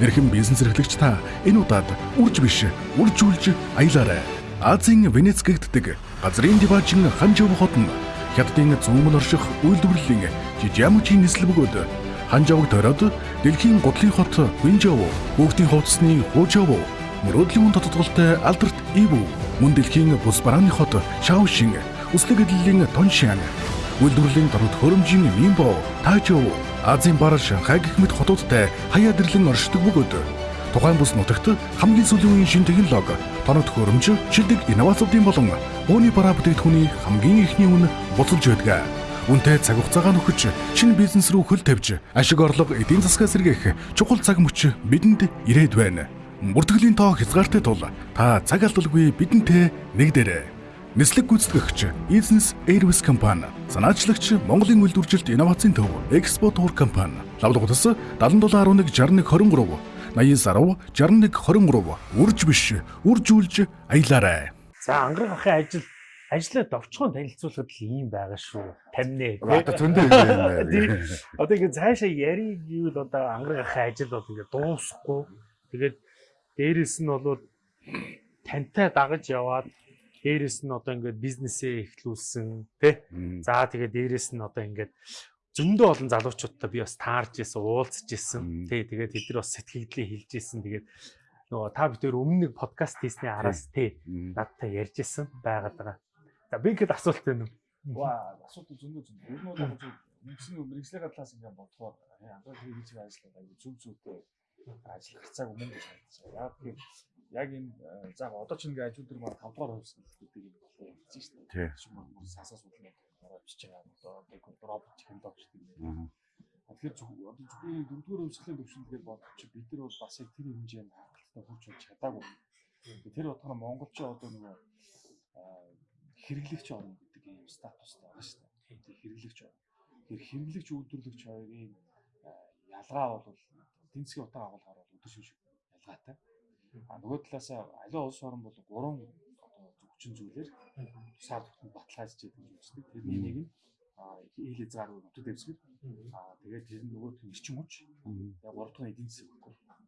Эрхэм бизнес эрхлэгч та энэ удаад үрж биш, үржүүлж аялаарай. Азийн Венец гэгддэг газрын диважин Хан Жов хотно хятадын зүүмэн орших үйлдвэрлэлийн жижигмжийн нислэг бөгөөд Хан Жовг тойроод дэлхийн гутлын хот Винжоу, хүүхдийн хувцсны Хужоу, мөрөөдлийн хүн тодтголтой Алберт Ивүү Мөн дэлхийн бус барааны хот Шаошин, үслэг эдлэлийн Тоншан, үйлдвэрлэлийн дорд хөрөмжийн Минбо, Тажоу, Азийн бар Шанхай гэх мэт хотуудтай хаяа дэрлэн оршдог бөгөөд тухайн бус нутагт хамгийн сүүлийн үеийн шин технологи, тоног хөрөмж, шилдэг инновацуудын болон өөний бараа бүтээгдэхүүний хамгийн ихний үн буцалж байдаг. Үнтэй цаг хугацаагаа нөхөж шинэ бизнес рүү хөл тавьж ашиг орлого эдийн засгаа сэргээх чухал цаг мөч бидэнд ирээд байна. Бүртгэлийн тоо хязгаартай тул та цаг алдалгүй бидэнтэй нэгдээрэй. Нислэг гүйцэтгэгч Business Airways компани, санаачлагч Монголын үйлдвэржилт инновацийн төв Expo Tour компани, лавлгуудас 7711 61 23 89 10 61 23 үрж биш үржүүлж аялаарай. За ангараг ахын ажил ажлаа довчхон танилцуулахад л ийм байгаа шүү. Тамнэ. Одоо зөндөө юм байна. Одоо ингэ цаашаа яриг гэвэл одоо ангараг ахын ажил бол ингэ дуусахгүй. Тэгээд дээрэс нь бол тантай дагаж яваад дээрэс нь одоо ингээд бизнесээ эхлүүлсэн тий. За тэгээд дээрэс нь одоо ингээд зөндөө олон залуучуудтай би бас таарч исэн, уулзж исэн. Тий тэгээд тэд нар бас сэтгэгдлээ хэлж исэн. Тэгээд нөгөө та бүхэн өмнө нэг подкаст хийсний араас тий надтай ярьж исэн байгаад байгаа. За би ихэд асуулт байна уу? Ваа, асуулт зөндөө зөндөө. Ер нь бол нэгсэн мэрэгжлийн талаас ингээд бодохоор хийж байгаа ажил аягүй зүг зүйтэй ажил гарцааг өмнө гэж харагдсан. Яг тийм яг энэ за одоо ч ингээд ажил дээр маань 5 дугаар хувьсгал гэдэг юм болоо хэлж шүү дээ. Тийм. Мөр сасаа судлаад орооч байгаа одоо нэг робот технологи гэдэг юм. Тэгэхээр одоо зөвхөн дөрөвдүгээр хувьсгалын төвшинлэгээр бодож бид нар бол бас яг тэр хэмжээнд хангалттай хүрч болж чадаагүй. Тэр утгаараа монголчууд одоо нөгөө хэрэглэгч орн гэдэг юм статустай байгаа шүү дээ. Тэр хэрэглэгч орн. Тэр хэрэглэгч үйлдвэрлэгч хоёрын ялгаа бол засгийн утга агуулгаар бол өдөр шин ялгаатай. А нөгөө талаасаа аливаа улс орн бол гурван одоо зөвчин зүйлээр тусаар тогтмол баталгаажж байгаа гэж үздэг. Тэрний нэг нь ил хязгаар нутаг дэвсгэр. Аа тэгээд тэр нь нөгөө эрчим хүч. Яг гурав дахь эдийн засаг.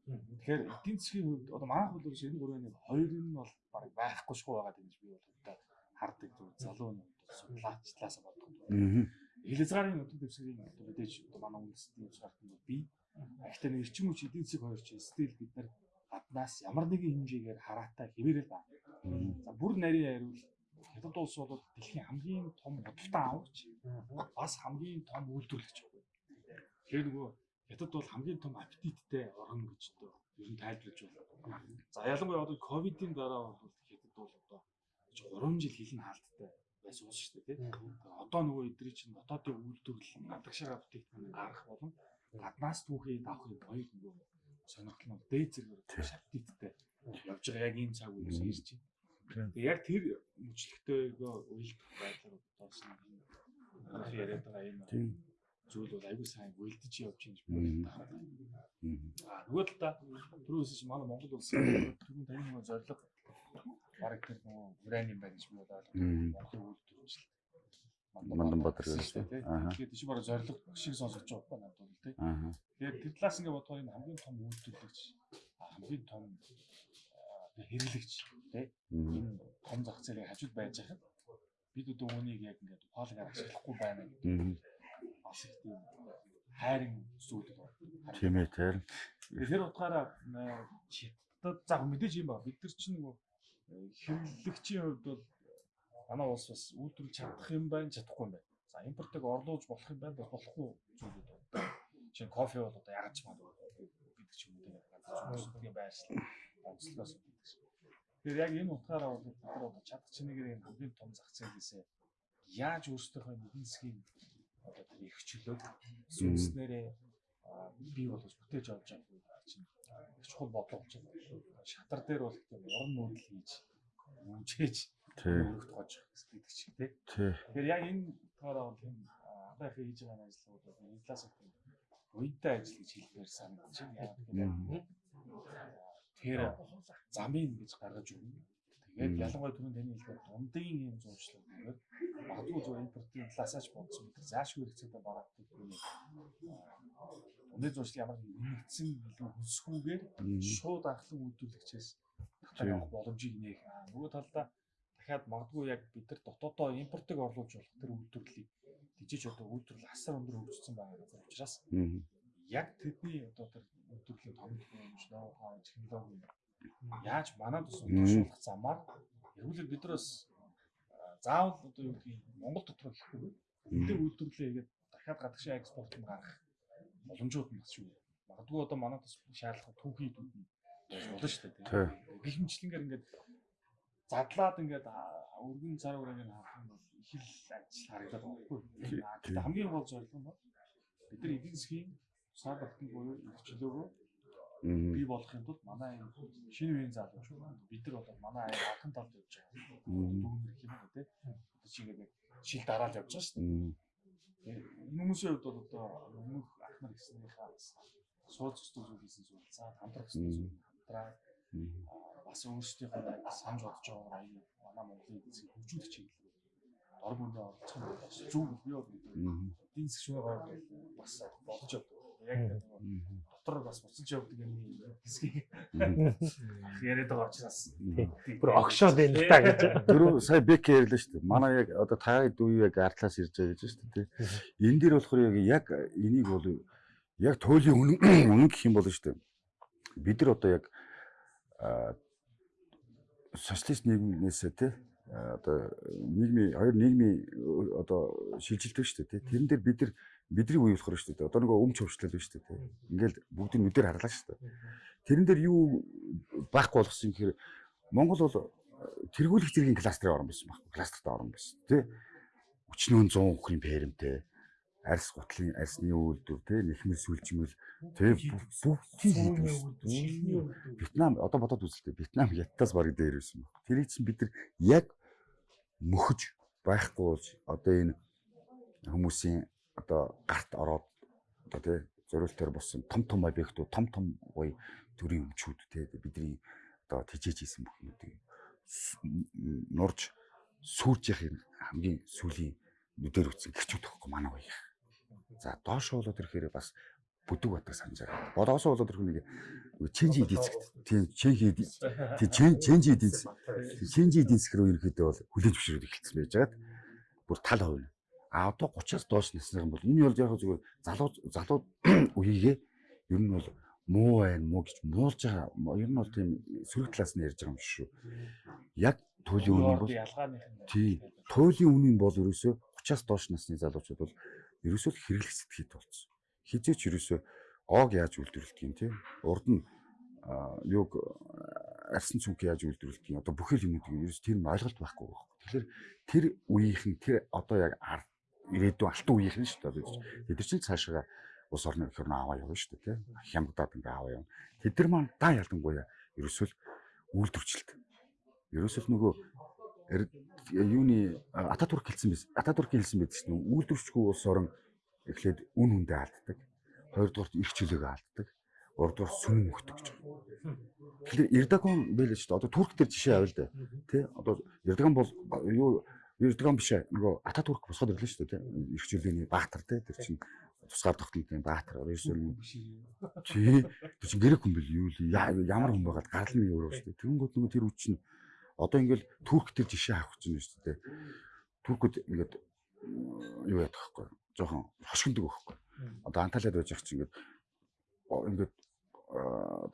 Тэгэхээр эдийн засгийн хувьд одоо манай хувьд бол энэ гурвын нэг хоёр нь бол баг байхгүй шгүй байгаа гэж би бол одоо хардаг зүг залуу нь судлаач талаас боддог. Ил хязгаарын нутаг дэвсгэрийн одоо мэдээж одоо манай үндэстний шаардсан бол би Гэхдээ нэг эрчим хүч эдийн засаг хоёр чинь стил бид нар гаднаас ямар нэгэн хэмжээгээр хараатай хэвээрэл байна. За бүр нарийн хариул хятад улс бол дэлхийн хамгийн том худалдан авагч бас хамгийн том үйлдвэрлэгч байна. Тэгэхээр нөгөө хятад бол хамгийн том аппетиттэй орн гэж одоо ер нь тайлбарлаж байна. За ялангуяа одоо ковидын дараа бол хятад бол одоо 3 жил хилэн хаалттай байсан улс шүү дээ тийм. Одоо нөгөө эдний чинь дотоодын үйлдвэрлэл гадагшаа бүтээгдэхүүн гарах болон гаднаас түүхий авахын хоёр нөгөө сонирхол нь дээд зэрэг шаптиттай явж байгаа. Яг энэ цаг үеэс ирж байна. Тэгээ яг тэр мөчлөгтэйгөө уйлдах байдлаар бодсон энэ яриад байгаа энэ зүйл бол аягүй сайн уйлдэж явж би хараад байна. Аа нөгөө талаа түрүүс чи манай Монгол улсын түрүүн таны нөгөө зориг бараг тэр нөгөө уран юм байна гэж би бодоод Монголын үйлдвэрчлэл Манданбаатар гэж тийм. Тэгээд тийш бараг зориг шиг сонсож байгаа надад бол тийм. Тэгээд тэр талаас ингээд бодохоор энэ хамгийн том үйлдвэрлэгч хамгийн том хэрэглэгч тийм. Энэ том зах зээлийн хажууд байж хахад бид одоо үүнийг яг ингээд ухаалгаар ашиглахгүй байна гэдэг. Бас их тийм хайрын зүйл байна. Тийм ээ тэр. Тэр утгаараа хятад за мэдээж юм ба бид нар чинь нөгөө хэрэглэгчийн хувьд бол манай улс бас үйлдвэрлэж чадах юм байна, чадахгүй юм байна. За импортыг орлуулж болох юм байна, болохгүй зүйлүүд байна. Жишээ нь кофе бол одоо яагаад ч магадгүй гэдэг ч юм уу тийм газар байршлал онцлогоос гэдэг шиг. Тэгэхээр яг энэ утгаараа бол бид нар одоо чадах чинээгээр энэ хамгийн том зах зээлээсээ яаж өөрсдийнхөө эдийн засгийн одоо тэр их чөлөөг сүнснээрээ бий болгож бүтээж авч байгаа чинь чухал бодлого чинь шатар дээр бол тийм уран нүүдэл хийж үүжээж өргөх тоож гэдэг чиг тий. Тэгэхээр яг энэ таараа бол энэ анхаа их хийж байгаа ажлууд бол энэ талаас нь уйдтай ажил гэж хэлмээр санагдаж байна. Тэр замын гэж гаргаж өгнө. Тэгээд ялангуяа түрүүн таны хэлдэг дундын юм зуршлаг гэдэг магадгүй зөв импортын талаасаач бодсон мэт заашгүй хэрэгцээтэй барагддаг юм. Дундын зуршлаг ямар нэгдсэн илүү хөсгүүгээр шууд анхлан үйлдвэрлэгчээс татах боломжийг нээх. Нөгөө талдаа дахиад магадгүй яг бид нар дотоодоо импортыг орлуулж болох тэр үйлдвэрлэлийг тийж одоо үйлдвэрлэл асар өндөр хөгжсөн байгаа газар учраас яг тэдний одоо тэр үйлдвэрлэлийн томилох юм ноу хаа технологи яаж манад ус удирдуулах замаар Тэгвэл бид нар бас заавал одоо юу юм Монгол дотор гэхгүй эдгээр үйлдвэрлэлээ хийгээд дахиад гадагшаа экспортод гарах боломжууд нь бас шүү. Магадгүй одоо манайд бас шаардлага түүхий дүүд нь болно шүү дээ. Гэх мэтлэнгээр ингээд задлаад ингээд өргөн цар үрээр харах юм бол их л ажил харагдаад байгаа байхгүй. Гэхдээ хамгийн гол зорилго нь бид нар эдийн засгийн сар багтан буюу нөхцөлөөгөө бий болохын тулд манай энэ шинэ үеийн залууч бид нар одоо манай аяа алхан талд явж байгаа. Дүүнэр юм уу те. Одоо чи ингээд шил дараал явж байгаа шүү дээ. Энэ хүмүүсийн хувьд бол одоо өмнөх ах нар гэснийхаа сууц зүйл хийсэн зүйл за хамтрах зүйл хамтраа бас өөрсдийнхөө санаж бодож байгаа аяа манай Монголын эзэн хөгжүүлэх чиглэл дор бүндээ оролцох нь бас зөв бий бол эдийн засгийн хувьд бас болж байгаа. Яг дотор бас буцаж явдаг юм хэсгийг яриад байгаа учраас бүр огшоод байна л та гэж. Дөрөв сая бек ярьлаа шүү дээ. Манай яг одоо та дүү яг артлаас ирж байгаа гэж шүү дээ. Энэ дээр болохоор яг энийг бол яг үнэн үнэн гэх юм бол шүү дээ. Бид нар одоо яг социалист нийгмээсээ тий одоо нийгмийн хоёр нийгмийн одоо шилжилдэг шүү дээ тий. Тэрэн дээр бид нар бидний үе болохоор шүү дээ. Одоо нөгөө өмч хөвчлөл биш шүү дээ. Ингээл бүгдийг нүдээр харлаа шүү дээ. Тэрэн дээр юу байхгүй болгосон юм гэхээр Монгол бол тэргүүлэх зэргийн кластерын орн байсан байхгүй. Кластертай орн байсан тий. Өчнөө 100 өхрийн пэрэмтэй арьс гутлын арьсны үйлдвэр тий нэхмэл сүлжмэл тий бүгдийг Вьетнам одоо бодоод үзэлтэй Вьетнам Ятаас бараг дээр байсан баг. Тэрийг чинь бид нар яг мөхөж байхгүй болж одоо энэ хүмүүсийн одоо гарт ороод одоо тий зориултаар болсон том том объектууд том том гоё төрийн өмчүүд тий бидний одоо тижээж исэн бүхнүүдийг нурж сүрж яхих хамгийн сүлийн нүдээр үтсэн гэрчүүд тахгүй манай гоё. За доош болоод ирэхээр бас бүдэг батаг санаж байгаа. Бодоосоо болоод ирэх нэг ченжи эдицэгт. Тийм ченжи тийм ченжи эдиц. Ченжи эдицэх рүү ирэхэд бол хүлээж зөвшөөрөд эхэлсэн байж байгаад бүр тал хувь. А одоо 30-аас доош насны бол энэ бол яг зүгээр залуу залуу үеигээ ер нь бол муу байна муу гэж муулж байгаа. Ер нь бол тийм сөрөг талаас нь ярьж байгаа юм шүү. Яг туйлын үнийн бол тий туйлын үнийн бол ерөөсөө 30-аас доош насны залуучууд бол ерөөсөө хэрэглэх сэтгэхэд болсон. Хизээч ерөөсөө оог яаж үйлдвэрлэдэг юм те. Урд нь юуг арсан цүнх яаж үйлдвэрлэдэг юм. Одоо бүхэл юмнуудыг ерөөс тэр нь ойлголт байхгүй байна. Тэгэхээр тэр үеийнхэн тэр одоо яг ирээдүйн алтан үеийнхэн шүү дээ. Бид нар чинь цаашаа ус орны хөрнө аваа явна шүү дээ. Хямдаад ингээ аваа явна. Тэд нар маань даа ялангуяа ерөөсөө үйлдвэрчлэлт. Ерөөсөө нөгөө юуны Ататүрк хэлсэн биз. Ататүрк хэлсэн байдаг шүү дээ. Үйлдвэрчгүй улс орон эхлээд үн хүндээ алддаг. Хоёрдугаарт их чөлөөгөө алддаг. Гуравдугаар сүм мөхдөг гэж. Тэгэхээр Эрдоган байлээ шүү дээ. Одоо Турк төр жишээ авъя л да. Тэ? Одоо Эрдоган бол юу Эрдоган биш нөгөө Ататүрк босгоод ирлээ шүү дээ. Их чөлөөний баатар тэ. Тэр чинь тусгаар тогтнолын баатар ерөөсөө чи тэр чинь грек хүн бил юу ямар хүн байгаад гарал нэг өөрөө шүү дээ. Тэнгүүд нөгөө тэр нь Одоо ингээл Турк төр жишээ авах гэж байна шүү дээ. Туркууд ингээд юу яах вэ? Жохон хошигндог байхгүй. Одоо Анталиад байж байгаа чинь ингээд ингээд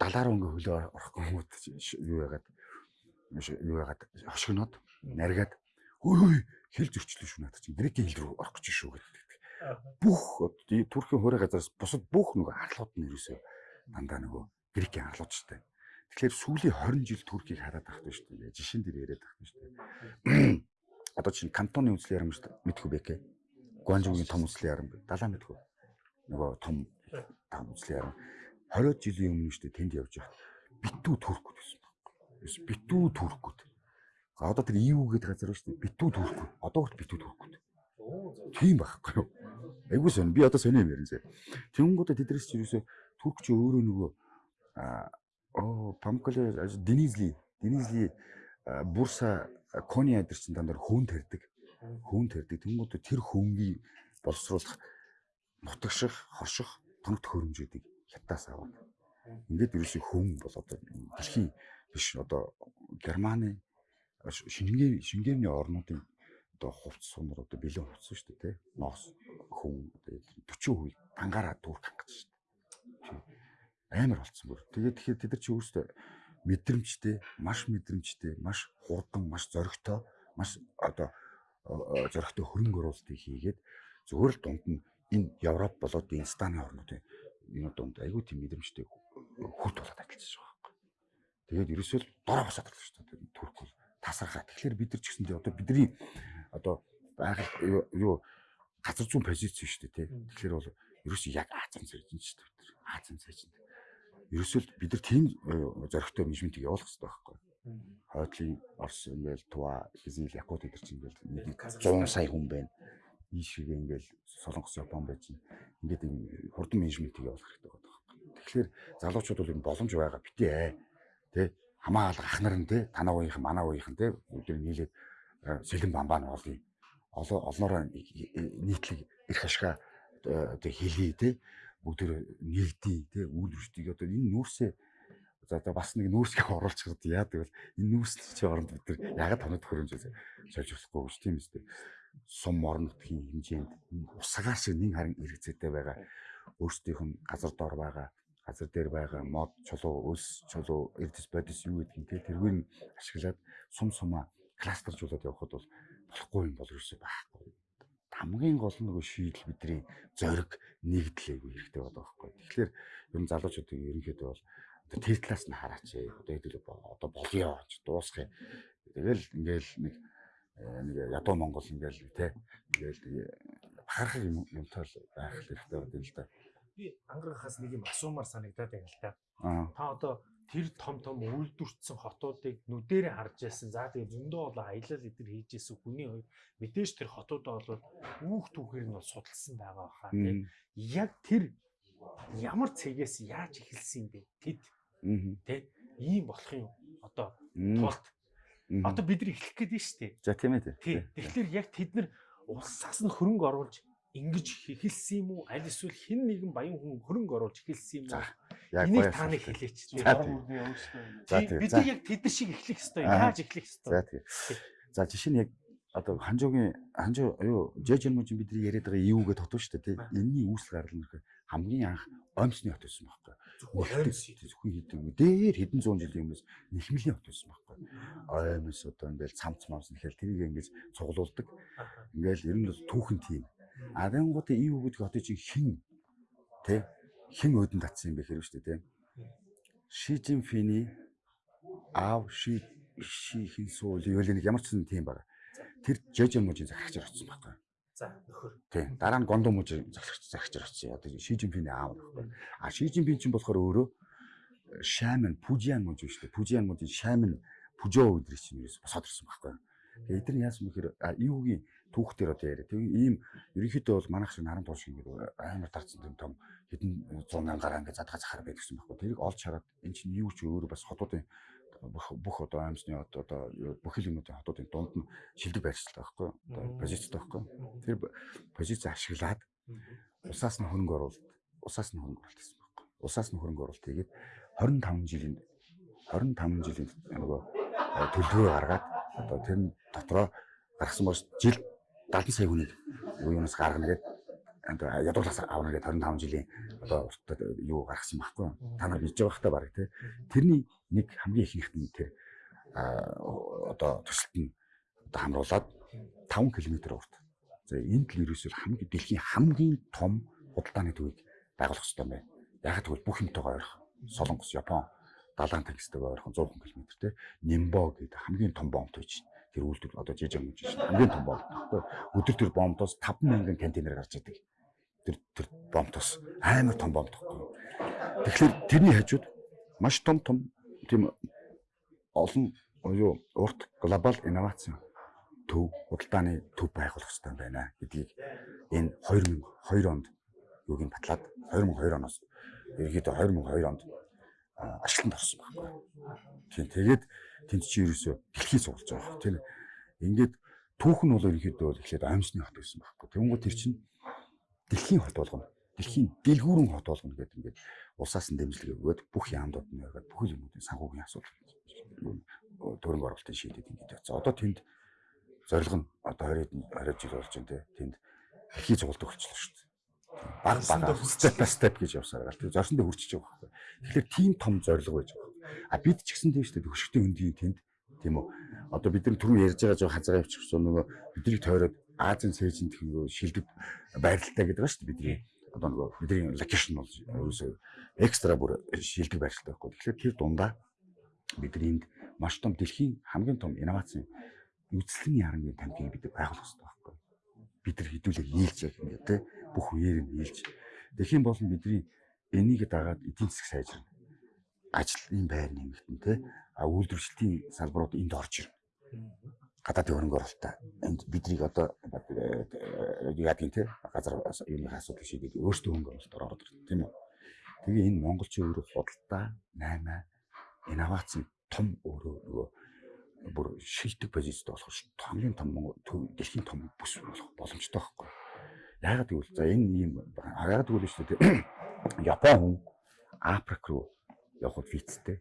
далаар өнгө хөлөө орохгүй хүмүүс юу яагаад юу яагаад хошигноод наргаад хөөе хэл зөрчлөө шүү надад чинь грекийн хэл рүү орох гэж шүү гэдэг. Бүх Туркийн хуурай газараас бусад бүх нөгөө арлууд нь ерөөсөө дандаа нөгөө грекийн арлуудчтай. Тэгэхээр сүүлийн 20 жил Туркийг хараад тахдаг шүү дээ. Жишээн дээр яриад тахдаг шүү дээ. Одоо чинь кантоны үндэслэл ярам шүү дээ. Мэдхгүй бэ гээ. Гуанжуугийн том үндэслэл ярам бэ. Далаа мэдхгүй. Нөгөө том том үндэслэл ярам. 20 жилийн өмнө шүү дээ тэнд явж байгаа. Битүү туркууд байсан баг. Битүү туркууд. Одоо тэр EU гэдэг газар шүү дээ. Битүү туркууд. Одоо хүрт битүү туркууд. Тийм байхгүй юу? Айгуу сон. Би одоо сони юм ярина. Тэнгуудаа тэдрээс чи юусоо туркч өөрөө нөгөө Оо, Памколе Денизли, Денизли Бурса Кони адэр чинь дандаа хөөн тарьдаг. Хөөн тарьдаг. Тэнгууд тэр хөөнгийг боловсруулах нутагших, хорших тоног төхөөрөмжүүдийг хятаас аваад. Ингээд ерөөсөө хөөн бол одоо дэлхийн биш одоо Германы шингээ шингээний орнуудын одоо хувцс сунар одоо бэлэн хувцс шүү дээ тий. Ноос хүн одоо 40% ангаараа дүүрх хангаж шүү дээ амар болцсон бүр. Тэгээд тэгэхээр тэд нар чи өөрсдөө мэдрэмжтэй, маш мэдрэмжтэй, маш хурдан, маш зоригтой, маш одоо зоригтой хөрөнгө оруулалтыг хийгээд зөвхөн л дунд нь энэ Европ болоод энэ станы орнуудын энэ дунд айгүй тийм мэдрэмжтэй хүрт болоод ажиллаж байгаа байхгүй. Тэгээд ерөөсөө дороо босоод байгаа шүү дээ. Турк бол тасархаа. Тэгэхээр бид нар ч гэсэндээ одоо бидний одоо байгаль юу газар зүүн позиц шүү дээ тий. Тэгэхээр бол ерөөсөө яг Азийн цайжин шүү дээ. Азийн цайжин. Ерөөсөө бид нар тийм зоригтой менежментийг явуулах хэрэгтэй байхгүй хойдлын Орос ингээл Туа, Израиль, Якут гэдэг чинь ингээл 100 сая хүн байна. Ийшээ ингээл Солонгос, Япон байж ингээд юм хурдан менежментийг явуулах хэрэгтэй байдаг байхгүй. Тэгэхээр залуучууд бол энэ боломж байгаа битээ ээ. Тэ хамаалга ах нар нь тэ танаа ууийнхан манаа ууийнхан тэ өдөр нийлээд сэлэн бамбаа нь олъё. Олноороо нийтлэг эрх ашгаа тэ хэлий тэ бүгд нэгдий тэ үйл хөдлөлтийг одоо энэ нүүрсээ За одоо бас нэг нүүрсгээ оруулчихад яа гэвэл энэ нүүрсч оронд бид нар ягаад тоног хөрөмж сольж болохгүй гэж тийм үстэй. Сум орнотгийн хэмжээнд усагаар шиг нэг харин эргэцээтэй байгаа. Өөрсдийнх нь газар дор байгаа газар дээр байгаа мод чулуу өлс чулуу эрдэс бодис юу гэдгийг те тэргээр нь ашиглаад сум сумаа кластержуулаад явхад бол болохгүй юм бол ерөөсөй байхгүй. Хамгийн гол нь нөгөө шийдэл бидний зориг нэгдлээ хэрэгтэй байдаг байхгүй. Тэгэхээр ер нь залуучуудын ерөнхийдөө бол тэр талаас нь хараач. Одоо хэдүүл одоо болёо ч дуусгая. Тэгэл ингээл нэг э, нэг ядуу Монгол ингээл те ингээл бахархах юм юмтай байх хэрэгтэй байна л да. Би ангарахаас нэг юм асуумаар санагдаад байна л да. Та одоо тэр том том үйлдвэрчсэн хотуудыг нүдэрээ харж яасан. За тэгээ зөндөө бол аялал эдэр хийж исэн хүний хувьд мэдээж тэр хотуудаа бол үүх түүхээр нь бол судалсан байгаа хаа тийм. Яг тэр ямар цэгээс яаж эхэлсэн бэ? Тэд Тэ ийм болох юм одоо тулд одоо бид нар эхлэх гээд нь шүү дээ. За тийм ээ. Тэгэхээр яг тэд нар улсаас нь хөрөнгө оруулж ингэж эхэлсэн юм уу? Аль эсвэл хэн нэгэн баян хүн хөрөнгө оруулж эхэлсэн юм уу? Энийг та нэг хэлээч. За бид яг тэд шиг эхлэх ёстой. Яаж эхлэх ёстой? За жишээ нь яг одоо ханжуугийн ханжуу юу жежен мужин бидний яриад байгаа юу гэдээ тотоо шүү дээ. Энийний үүсэл гарал нь хамгийн анх оймсны хот байсан байхгүй. Зөвхөн хийдэг. Дээр хэдэн зуун жилийн өмнөөс нэхмэлийн хот байсан байхгүй. Оймс одоо ингээл цамц мамс нэхэл тэрийг ингэж цуглуулдаг. Ингээл ер нь бол түүхэн тийм. Адангуудын ив гэдэг хотыг чи хин тэ хин өдөн татсан юм бэ хэрэг шүү дээ тэ. Ши Жинфиний аав ши ши хин суул юу нэг ямар ч юм тийм баг. Тэр жежен мужийн захирагч орсон байхгүй. За нөхөр. Тийм. Дараа нь Гондо мужи захирагч захирагч орсон. Одоо Ши Жинпиний аав нөхгүй. А Ши Жинпин чинь болохоор өөрөө Шайман Пужиан мужи шүү дээ. Пужиан мужийн Шайман Пужоо өдрийг чинь ерөөс босоод ирсэн байхгүй. Тэгээ эдгээр нь яасан бэхээр юугийн түүх дээр одоо яриа. Тэгээ ийм ерөнхийдөө бол манайх шиг наран туушиг ингээд амар тарцсан юм том хэдэн 100 мянгаар ингээд задгаа захаар байдаг гэсэн байхгүй. Тэрийг олж хараад эн чинь юу ч өөрөө бас хотуудын бүх одоо амьсны одоо бүхэл юмнуудын хотуудын дунд нь шилдэг байршилтай байхгүй одоо позицтэй байхгүй. Тэр позиц ашиглаад усаас нь хөрөнгө оруулалт усаас нь хөрөнгө оруулалт гэсэн байхгүй. Усаас нь хөрөнгө оруулалт хийгээд 25 жилийн 25 жилийн нөгөө төлөвөө гаргаад одоо тэр дотроо гаргасан бол жил 70 сая хүнийг юунаас гаргана гэдэг ядуулаас авна гэдэг 25 жилийн одоо юу гаргасан байхгүй та нар мэдж байгаа хта баг тий тэрний нэг хамгийн ихнийх нь тэр одоо төсөлт нь одоо хамруулад 5 км урт. За энэ л ерөөсөө хамгийн дэлхийн хамгийн том худалдааны төвийг байгуулах хэрэгтэй байна. Яг тэгвэл бүх юмтайгаа ойрох солонгос япон далайн тэнгистэйгээ ойрхон 100 км тий нимбо гэдэг хамгийн том бомб төвч тэр үйлдвэр одоо жижиг юм чинь хамгийн том бомб байхгүй. Өдөр төр бомбоос 5000 контейнер гарч идэг тэр тэр бомбтос амар том бомб тахгүй. Тэгэхээр тэрний хажууд маш том том тийм олон юу урт глобал инновац төв худалдааны төв байгуулах хэрэгтэй байна гэдгийг энэ 2002 онд юуг нь батлаад 2002 оноос ерөөдөө 2002 онд ашиглалтанд орсон байхгүй. Тийм тэгээд тэнд чи ерөөсөө дэлхий суулж байгаа. Тийм ингээд түүх нь бол ерөөдөө эхлээд аимсны хот байсан байхгүй. Тэнгүү тэр чинь дэлхийн хот болгоно. Дэлхийн дэлгүүрэн хот болгоно гэдэг ингээд улсаас нь дэмжлэг өгөөд бүх яамдууд нь өгөөд бүхэл юмнуудын санхүүгийн асуудал төрөнг оролтын шийдэд ингээд явцсан. Одоо тэнд зорилго нь одоо 20 20 жил болж байна те. Тэнд дэлхий цуглалт өгчлөө шүү дээ. Баг баг step by step гэж явсаар гал. Тэгээ зорсондоо хүрчихэж байгаа байхгүй. Тэгэхээр тийм том зорилго байж байгаа. А бид ч гэсэн тийм шүү дээ хөшгтийн өндгийн тэнд тийм үү. Одоо бид нар түрүү ярьж байгаа жоо хазгаа явчихсан нөгөө биднийг тойроод Азийн цээжинд нөгөө шилдэг байралтай гэдэг ба шүү дээ бидний одоо нөгөө бидний локейшн бол ерөөсөө экстра бүр шилдэг байралтай байхгүй. Тэгэхээр тэр дундаа бидний энд маш том дэлхийн хамгийн том инновацийн үзлэн ярангийн тамхиг бид байгуулах хэрэгтэй байхгүй. Бид нар хідүүлээ нийлж яг ингэ те бүх үеэр нь нийлж. Тэгэх юм бол бидний энийг дагаад эдийн засаг сайжирна. Ажлын байр нэмэгдэн те а үйлдвэрчлэлийн салбарууд энд орж ирнэ. Гадаадын хөрөнгө оруулалтаа энд бидрийг одоо яадаг юм те газар юуны асуудал шийдээд өөрсдөө хөнгө оруулалтаар ороод ирнэ тийм үү. Тэгээ энэ монголчин өөрөө худалдаа 8 инновац том өөрөө нөгөө бүр шилдэг позицид болох ш. Хамгийн том дэлхийн том бүс болох боломжтой байхгүй. Яагаад гэвэл за энэ ийм яагаад гэвэл шүү дээ Япон хүн Африк руу явход визтэй.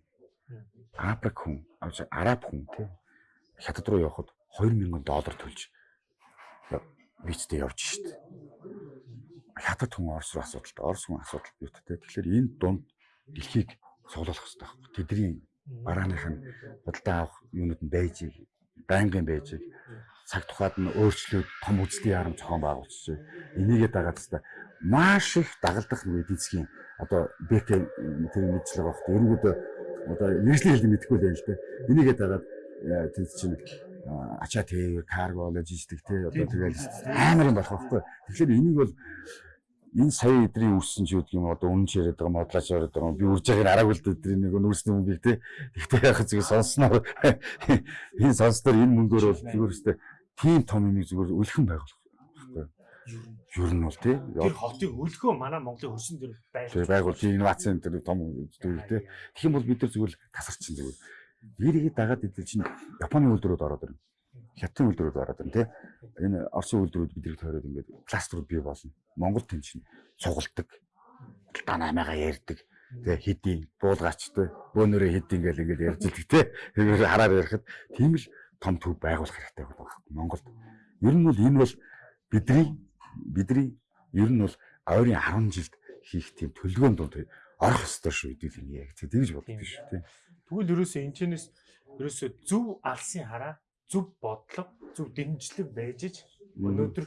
Африк хүн, араб хүн тий хятад руу явход 2000 доллар төлж визтэй явж штт. Хятад хүн Орос руу асуудалтай, Орос хүн асуудал бийтэй. Тэгэхээр энэ дунд дэлхийг цуглуулах хэрэгтэй байхгүй. Тэдний барааных нь худалдаа авах юунууд нь байж байнгын байж цаг тухайд нь өөрчлөөд том үзлийн яам зохион байгуулчих. Энийгээ дагаад хэвээр маш их дагалдах эдийн засгийн одоо БК тэр мэдлэг багт ерөнхийдөө одоо мэрэгжлийн хэлийг мэдэхгүй л юм л дээ. Энийгээ дагаад тэр чинь ачаа тэр карго логистик тэр одоо тэгэл амар юм болох байхгүй. Тэгэхээр энийг бол энэ сая эдрийн үүссэн ч үгдг юм одоо үнэн яриад байгаа модлаач яриад байгаа би үрж байгааг араагүй л эдрийн нэг нүүрсний мөнгөийг те тэгтээ яхаа зүгээр сонсноор энэ сонсноор энэ мөнгөөр бол зүгээр өстэй тийм том юм зүгээр өлхөн байгуулах байхгүй ер нь бол тий тэр хотыг өлхөө манай Монголын хөрсөн дээр байгуул байгуул инновацийн тэр том зүйл тий тэгэх юм бол бид нар зүгээр тасарчин зүгээр Ирийг дагаад идэл чинь Японы үйлдвэрүүд ороод ирнэ. Хятадын үйлдвэрүүд ороод ирнэ тий. Энэ Оросын үйлдвэрүүд бидрийг тойроод ингээд кластерууд бий болно. Монгол тэн чинь цугулдаг. Таа наймаага ярьдаг. Тэ хэдийн буулгачтай бөөнөрөө хэдийн гэл ингээд ярьж идэг тий. Тэгэхээр хараар ярихад тийм л том төв байгуулах хэрэгтэй байна. Монголд. Ер нь бол энэ бол бидний бидний ер нь бол ойрын 10 жилд хийх тийм төлөвлөгөөнд орох ёстой шүү гэдэг юм яг тэгж боддог шүү тий. Тэгвэл ерөөсөө энэчнээс ерөөсөө зөв алсын хараа, зөв бодлого, зөв дэмжлэг байж ич өнөөдөр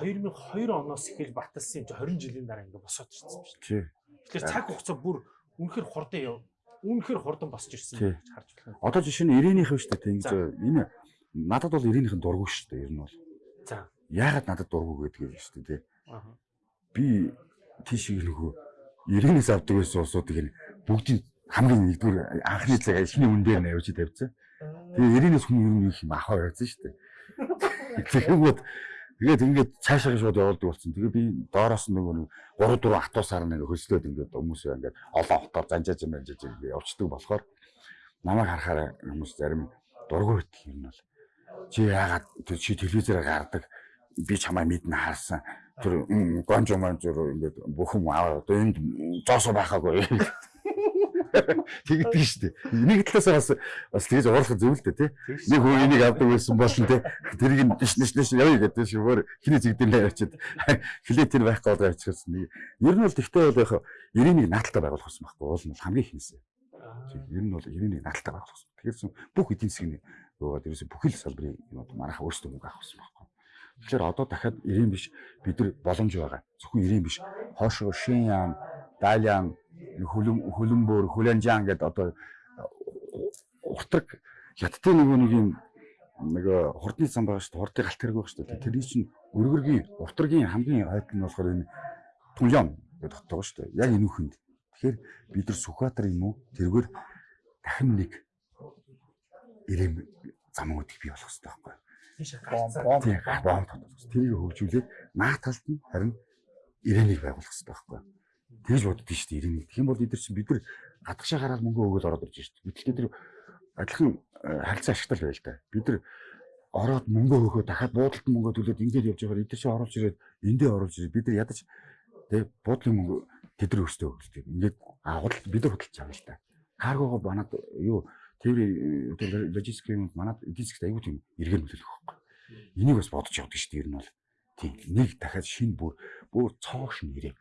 2002 оноос эхэл баталсан юм чи 20 жилийн дараа ингээ босоод ирсэн шүү. Тэгэхээр цаг хугацаа бүр үнэхэр хурдан яв. Үнэхэр хурдан босч ирсэн гэж харж байна. Одоо жишээ нь 90-ийнхэн шүү дээ ингэж энэ надад бол 90-ийнхэн дурггүй шүү дээ ер нь бол. За. Яагаад надад дурггүй гэдэг юм шүү дээ. Би тийш нөгөө 90-ээс авдаг байсан улсуудыг бүгдийг хамгийн нэгдүгээр анхны цаг эхний үн дээр навьж тавьсан. Тэгээ 90-ээс хүн ер нь юм ахаа байсан шүү дээ. Тэгэнгүүт тэгээд ингээд цаашаа шууд явуулдаг болсон. Тэгээ би доороос нөгөө 3 4 атуусаар нэг хөслөөд ингээд хүмүүсээ ингээд олон хотоор занжааж манжааж ингээд явцдаг болохоор намайг харахаар хүмүүс зарим дургүй бит юм бол чи яагаад чи телевизээр гардаг би чамаа мэднэ харсан тэр гонж манж ингээд бүх юм аваад одоо энд зоосоо байхаагүй Тэгдэг шүү дээ. Энийг талаасаа бас бас тэгж уурлах зөв л дээ тий. Нэг хүн энийг авдаг байсан болно тий. Тэрийг нь дэш дэш дэш явъя гэдэг шивээр хиний зэгдэнэ явчихад хилээ тэр байх гээд авчихсан нэг. Ер нь бол тэгтээ бол яг 91 нааталтай байгуулах гэсэн байхгүй уул нь хамгийн ихнэсээ. Ер нь бол 91 нааталтай байгуулах гэсэн. Тэгэхээр бүх эдийн засгийн юугаад ерөөсө бүхэл салбарын юмуд манайха өөрсдөө мөнгө авах гэсэн байхгүй. Тэгэхээр одоо дахиад 90 биш бид нар боломж байгаа. Зөвхөн 90 биш. Хоошоо Шиньян, Далян хөлөм хөлөмбөр хүлэнжаан гэдэг одоо уртраг хятадын нөгөө нэг юм нөгөө хурдны зам байгаа шүү дээ. Хурдын галт хэрэг байгаа шүү дээ. Тэр чинь өргөргийн уртрагийн хамгийн хойд нь болохоор энэ түнлям гэдэг хот байгаа шүү дээ. Яг энэ үхэнд. Тэгэхээр бид нар Сүхбаатар юм уу? Тэргээр дахин нэг ирэм замуудыг бий болгох хэрэгтэй байхгүй? Бомб бомб. Тэрийг хөгжүүлээд нааталд нь харин ирээнийг байгуулах хэрэгтэй байхгүй? Тэгж боддоо шүү дээ ирээний. Тэгэх юм бол нар чинь бид нар гадагшаа гараад мөнгө өгөөл ороод ирж шүү дээ. Гэтэл нар адилхан э, харилцаа ашигтай байл та. Бид нар ороод мөнгө өгөхөө дахиад буудалд мөнгө төлөөд ингээд явж байгаа. Эдгээр чинь оруулж ирээд эндээ оруулж ирээд бид нар ядаж тэг буудлын мөнгө тэд нар өстөө өгдөг. Ингээд худалд бид нар худалдаж байгаа л та. Каргого манад юу тэр логистик юм манад засгт аягүй тийм эргэн нөлөөлөх байхгүй. Энийг бас бодож явдаг шүү дээ ер нь бол. Тийм нэг дахиад шинэ бүр бүр цоогш нэрээ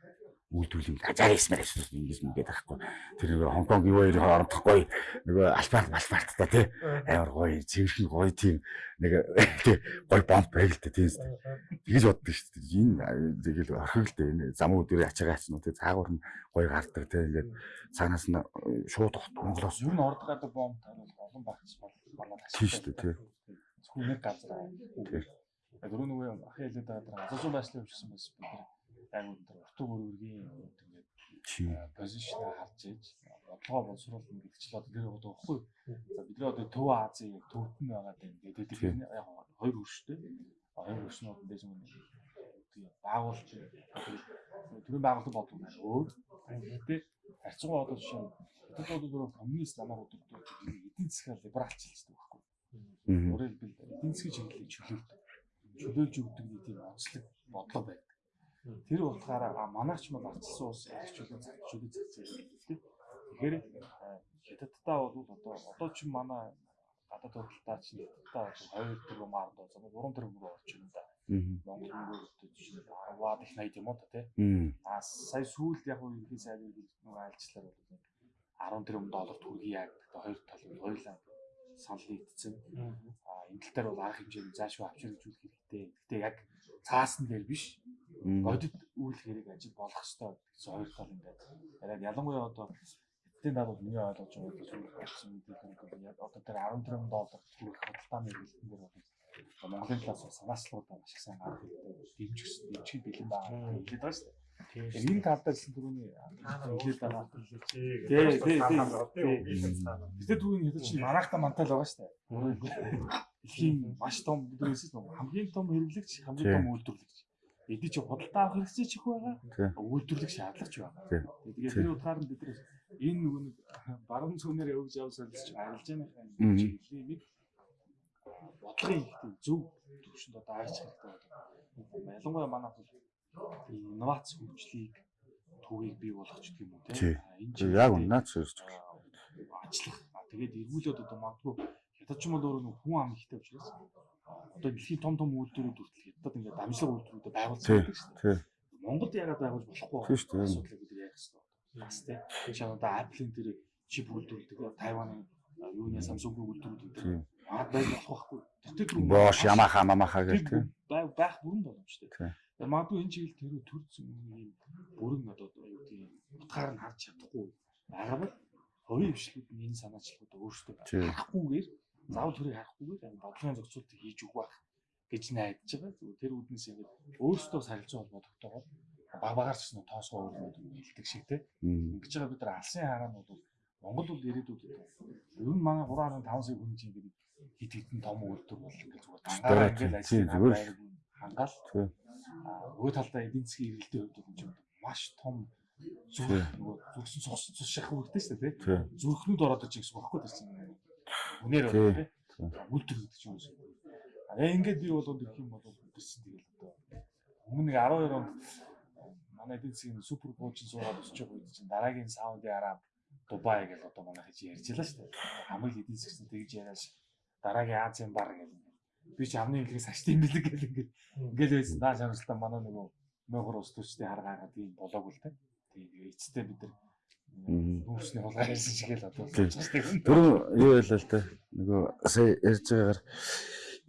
үйлдвэрлэлийн ажаар хийсмээр гэсэн ингэж ингээд байхгүй. Тэр нэг Хонконг юу хоёр орондохгүй нөгөө альбарт альбарт та тий. Амар гоё цэвэрхэн гоё тийм нэг тий гоё бомб байг л тий. Тэгэж боддог шүү дээ. Энэ тэгэл орхиг л дээ энэ зам өдрөө ачаагаа ачна тий. Цаагуур нь гоё гардаг тий. Ингээд цаанаас нь шууд Монголоос Юу н орд гадаг бомб таруул олон багц бол манай тий шүү дээ тий. Зөвхөн нэг газар. Дөрөв нөгөө ахын хэлээд байгаа азуу байслын хөвчсөн бас бид яг өндөр уртуу бүргийн тэгээд Чи позишн харж ээж бодлогоо боловсруулна гэдэг ч л одоо тэр одоо өгөхгүй. За бидний одоо Төв Азийн нь байгаа юм. Тэгээд тэр нь яг хоёр хөрштэй. Хоёр хөршнүүд нь дэжин тийм байгуулж төрийн байгууллага бодлого байна. Өөр. Тэгээд харьцангуй одоо жишээ нь Тэд бол коммунист намайг өдөртөө эдийн засгаар либералч хэлдэг байхгүй. Өөрөөр хэлбэл эдийн засгийн чиглэлийг чөлөөлдөг. Чөлөөлж өгдөг нэг тийм онцлог бодлого байдаг. Тэр утгаараа манайч мал арчилсан ус чөлөө чөлөө зэгцээ тийм. Тэгэхээр хятадтай бол одоо одоо ч манай гадаад худалдаа чинь хятадтай 2 тэрбум маар доо 3 тэрбум рүү орж байна да. Монгол мөнгөөр нь 10-аад их 80 юм уу та тийм. А сая сүүлд яг уу ерхий сайд нэг айлчлаар бол 10 тэрбум доллар төгрөгийг яг хоёр талын хоёулаа санал нэгдсэн. А энэ тал дээр бол арга хэмжээний заашгүй авчир үзүүлэх хэрэгтэй. Гэхдээ яг цаасан дээр биш. Бодит үйл хэрэг ажил болох ёстой гэсэн хоёр тал ингээд. Яг ялангуяа одоо эдийн дагуу миний ойлгож байгаа бол болсон мэдээлэл одоо тэр 10 тэрбум доллар төгрөх худалдааны хэлтэн дээр бол Монголын талаас санаачлалуудаа маш их сайн гарах хэрэгтэй. Дэмжих дэмжих бэлэн байгаа хэлээд байгаа шүү дээ. Энэ талдаа гэсэн түрүүний хэлээд байгаа. Тий, тий, тий. Бид түрүүний хэлсэн чинь манайхта мантал байгаа шүү дээ. Дэлхийн маш том бүдрээс хамгийн том хэрэглэгч, хамгийн том үйлдвэрлэгч. Эдний чи худалдаа авах хэрэгцээ ч их байгаа. Үйлдвэрлэх шаардлага ч байгаа. Тэгээд тэр утгаар нь бид нар энэ нөгөө нэг баруун цөөнөр явж явсан ч арилж байгаа хэлийг бодлогын их зөв төвшөнд одоо арч хэрэгтэй байна. Ялангуяа манай бол инновац хөгжлийг төвийг бий болгох ч гэх юм уу тийм. Энэ яг унаач сөрж ажиллах. Тэгээд эргүүлээд одоо магадгүй хятад ч юм бол өөрөө хүн ам ихтэй учраас одоо дэлхийн том том үйлдвэрүүд хүртэл хятад ингээд дамжлага үйлдвэрүүд байгуулсан байдаг шүү дээ. Монголд яагаад байгуулж болохгүй Тийм асуудлыг бид яах хэрэгтэй. Бас тийм. Тэр шиг одоо Apple-ийн тэр чип үйлдвэрлэдэг Тайваны юуны Samsung-ийн үйлдвэрүүд Тийм. маад байж болох байхгүй. Тэр тэр Бош, Ямаха, Мамаха гэх тийм. байх бүрэн боломжтой. Тийм. Тэгэхээр магадгүй энэ чиглэл тэр төрсөн юм бүрэн одоо юу гэдэг утгаар нь харж чадахгүй байгаа бол хувийн хвшлүүд нь энэ санаачлагууд өөрсдөө Тийм. харахгүйгээр заавал төрийг харахгүйгээр яг бодлогын зохицуултыг хийж өгөх байх гэж найдаж байгаа. Зүгээр тэр үүднээс ингээд өөрсдөө сарилжаа холбогдохтойгоор баг багаар ч гэсэн тоосгоо өөрнөд хэлдэг шиг те. Ингэж байгаа бид нар алсын хараанууд бол Монгол бол ирээдүйд ер нь манай 3.5 сая хүн чинь ингээд хит хитэн том үйлдвэр бол ингээд зүгээр гангараа ингээд ажил Тийм, зүгээр л. хангаал Тийм. Аа, нөгөө талдаа эдийн засгийн эргэлтийн хувьд бол энэ маш том зүрх нөгөө зүрхсэн цус цус шах үүрэгтэй шүү дээ тий. Тийм. Зүрхнүүд ороод иж гэсэн байхгүй чинь. Үнээр Тийм. байна тий. Үлдэр гэдэг чинь юм шиг. Аа ингээд би бол гэх юм бол үдэрсэн тэгэл одоо өмнө нэг 12 онд манай эдийн засгийн супер коучин суугаад өсөж байгаа үед чинь дараагийн Сауди Араб Дубай гэж одоо манай хийж ярьж байлаа шүү дээ. Хамгийн эдийн засгсан тэгж яриаш дараагийн Азийн бар гэж би ч амны хэлхээс ашт юм бэлэг гэл ингээд ингээл байсан. Даа шаналтай манай нөгөө мөгөр ус төчтэй харгаагаа тийм болоог л тэ. Тэгээ эцэстээ бид нар нүүрсний хулгай хийсэн шиг л одоо сонсдог. Тэр юу байлаа л та. Нөгөө сая ярьж байгаагаар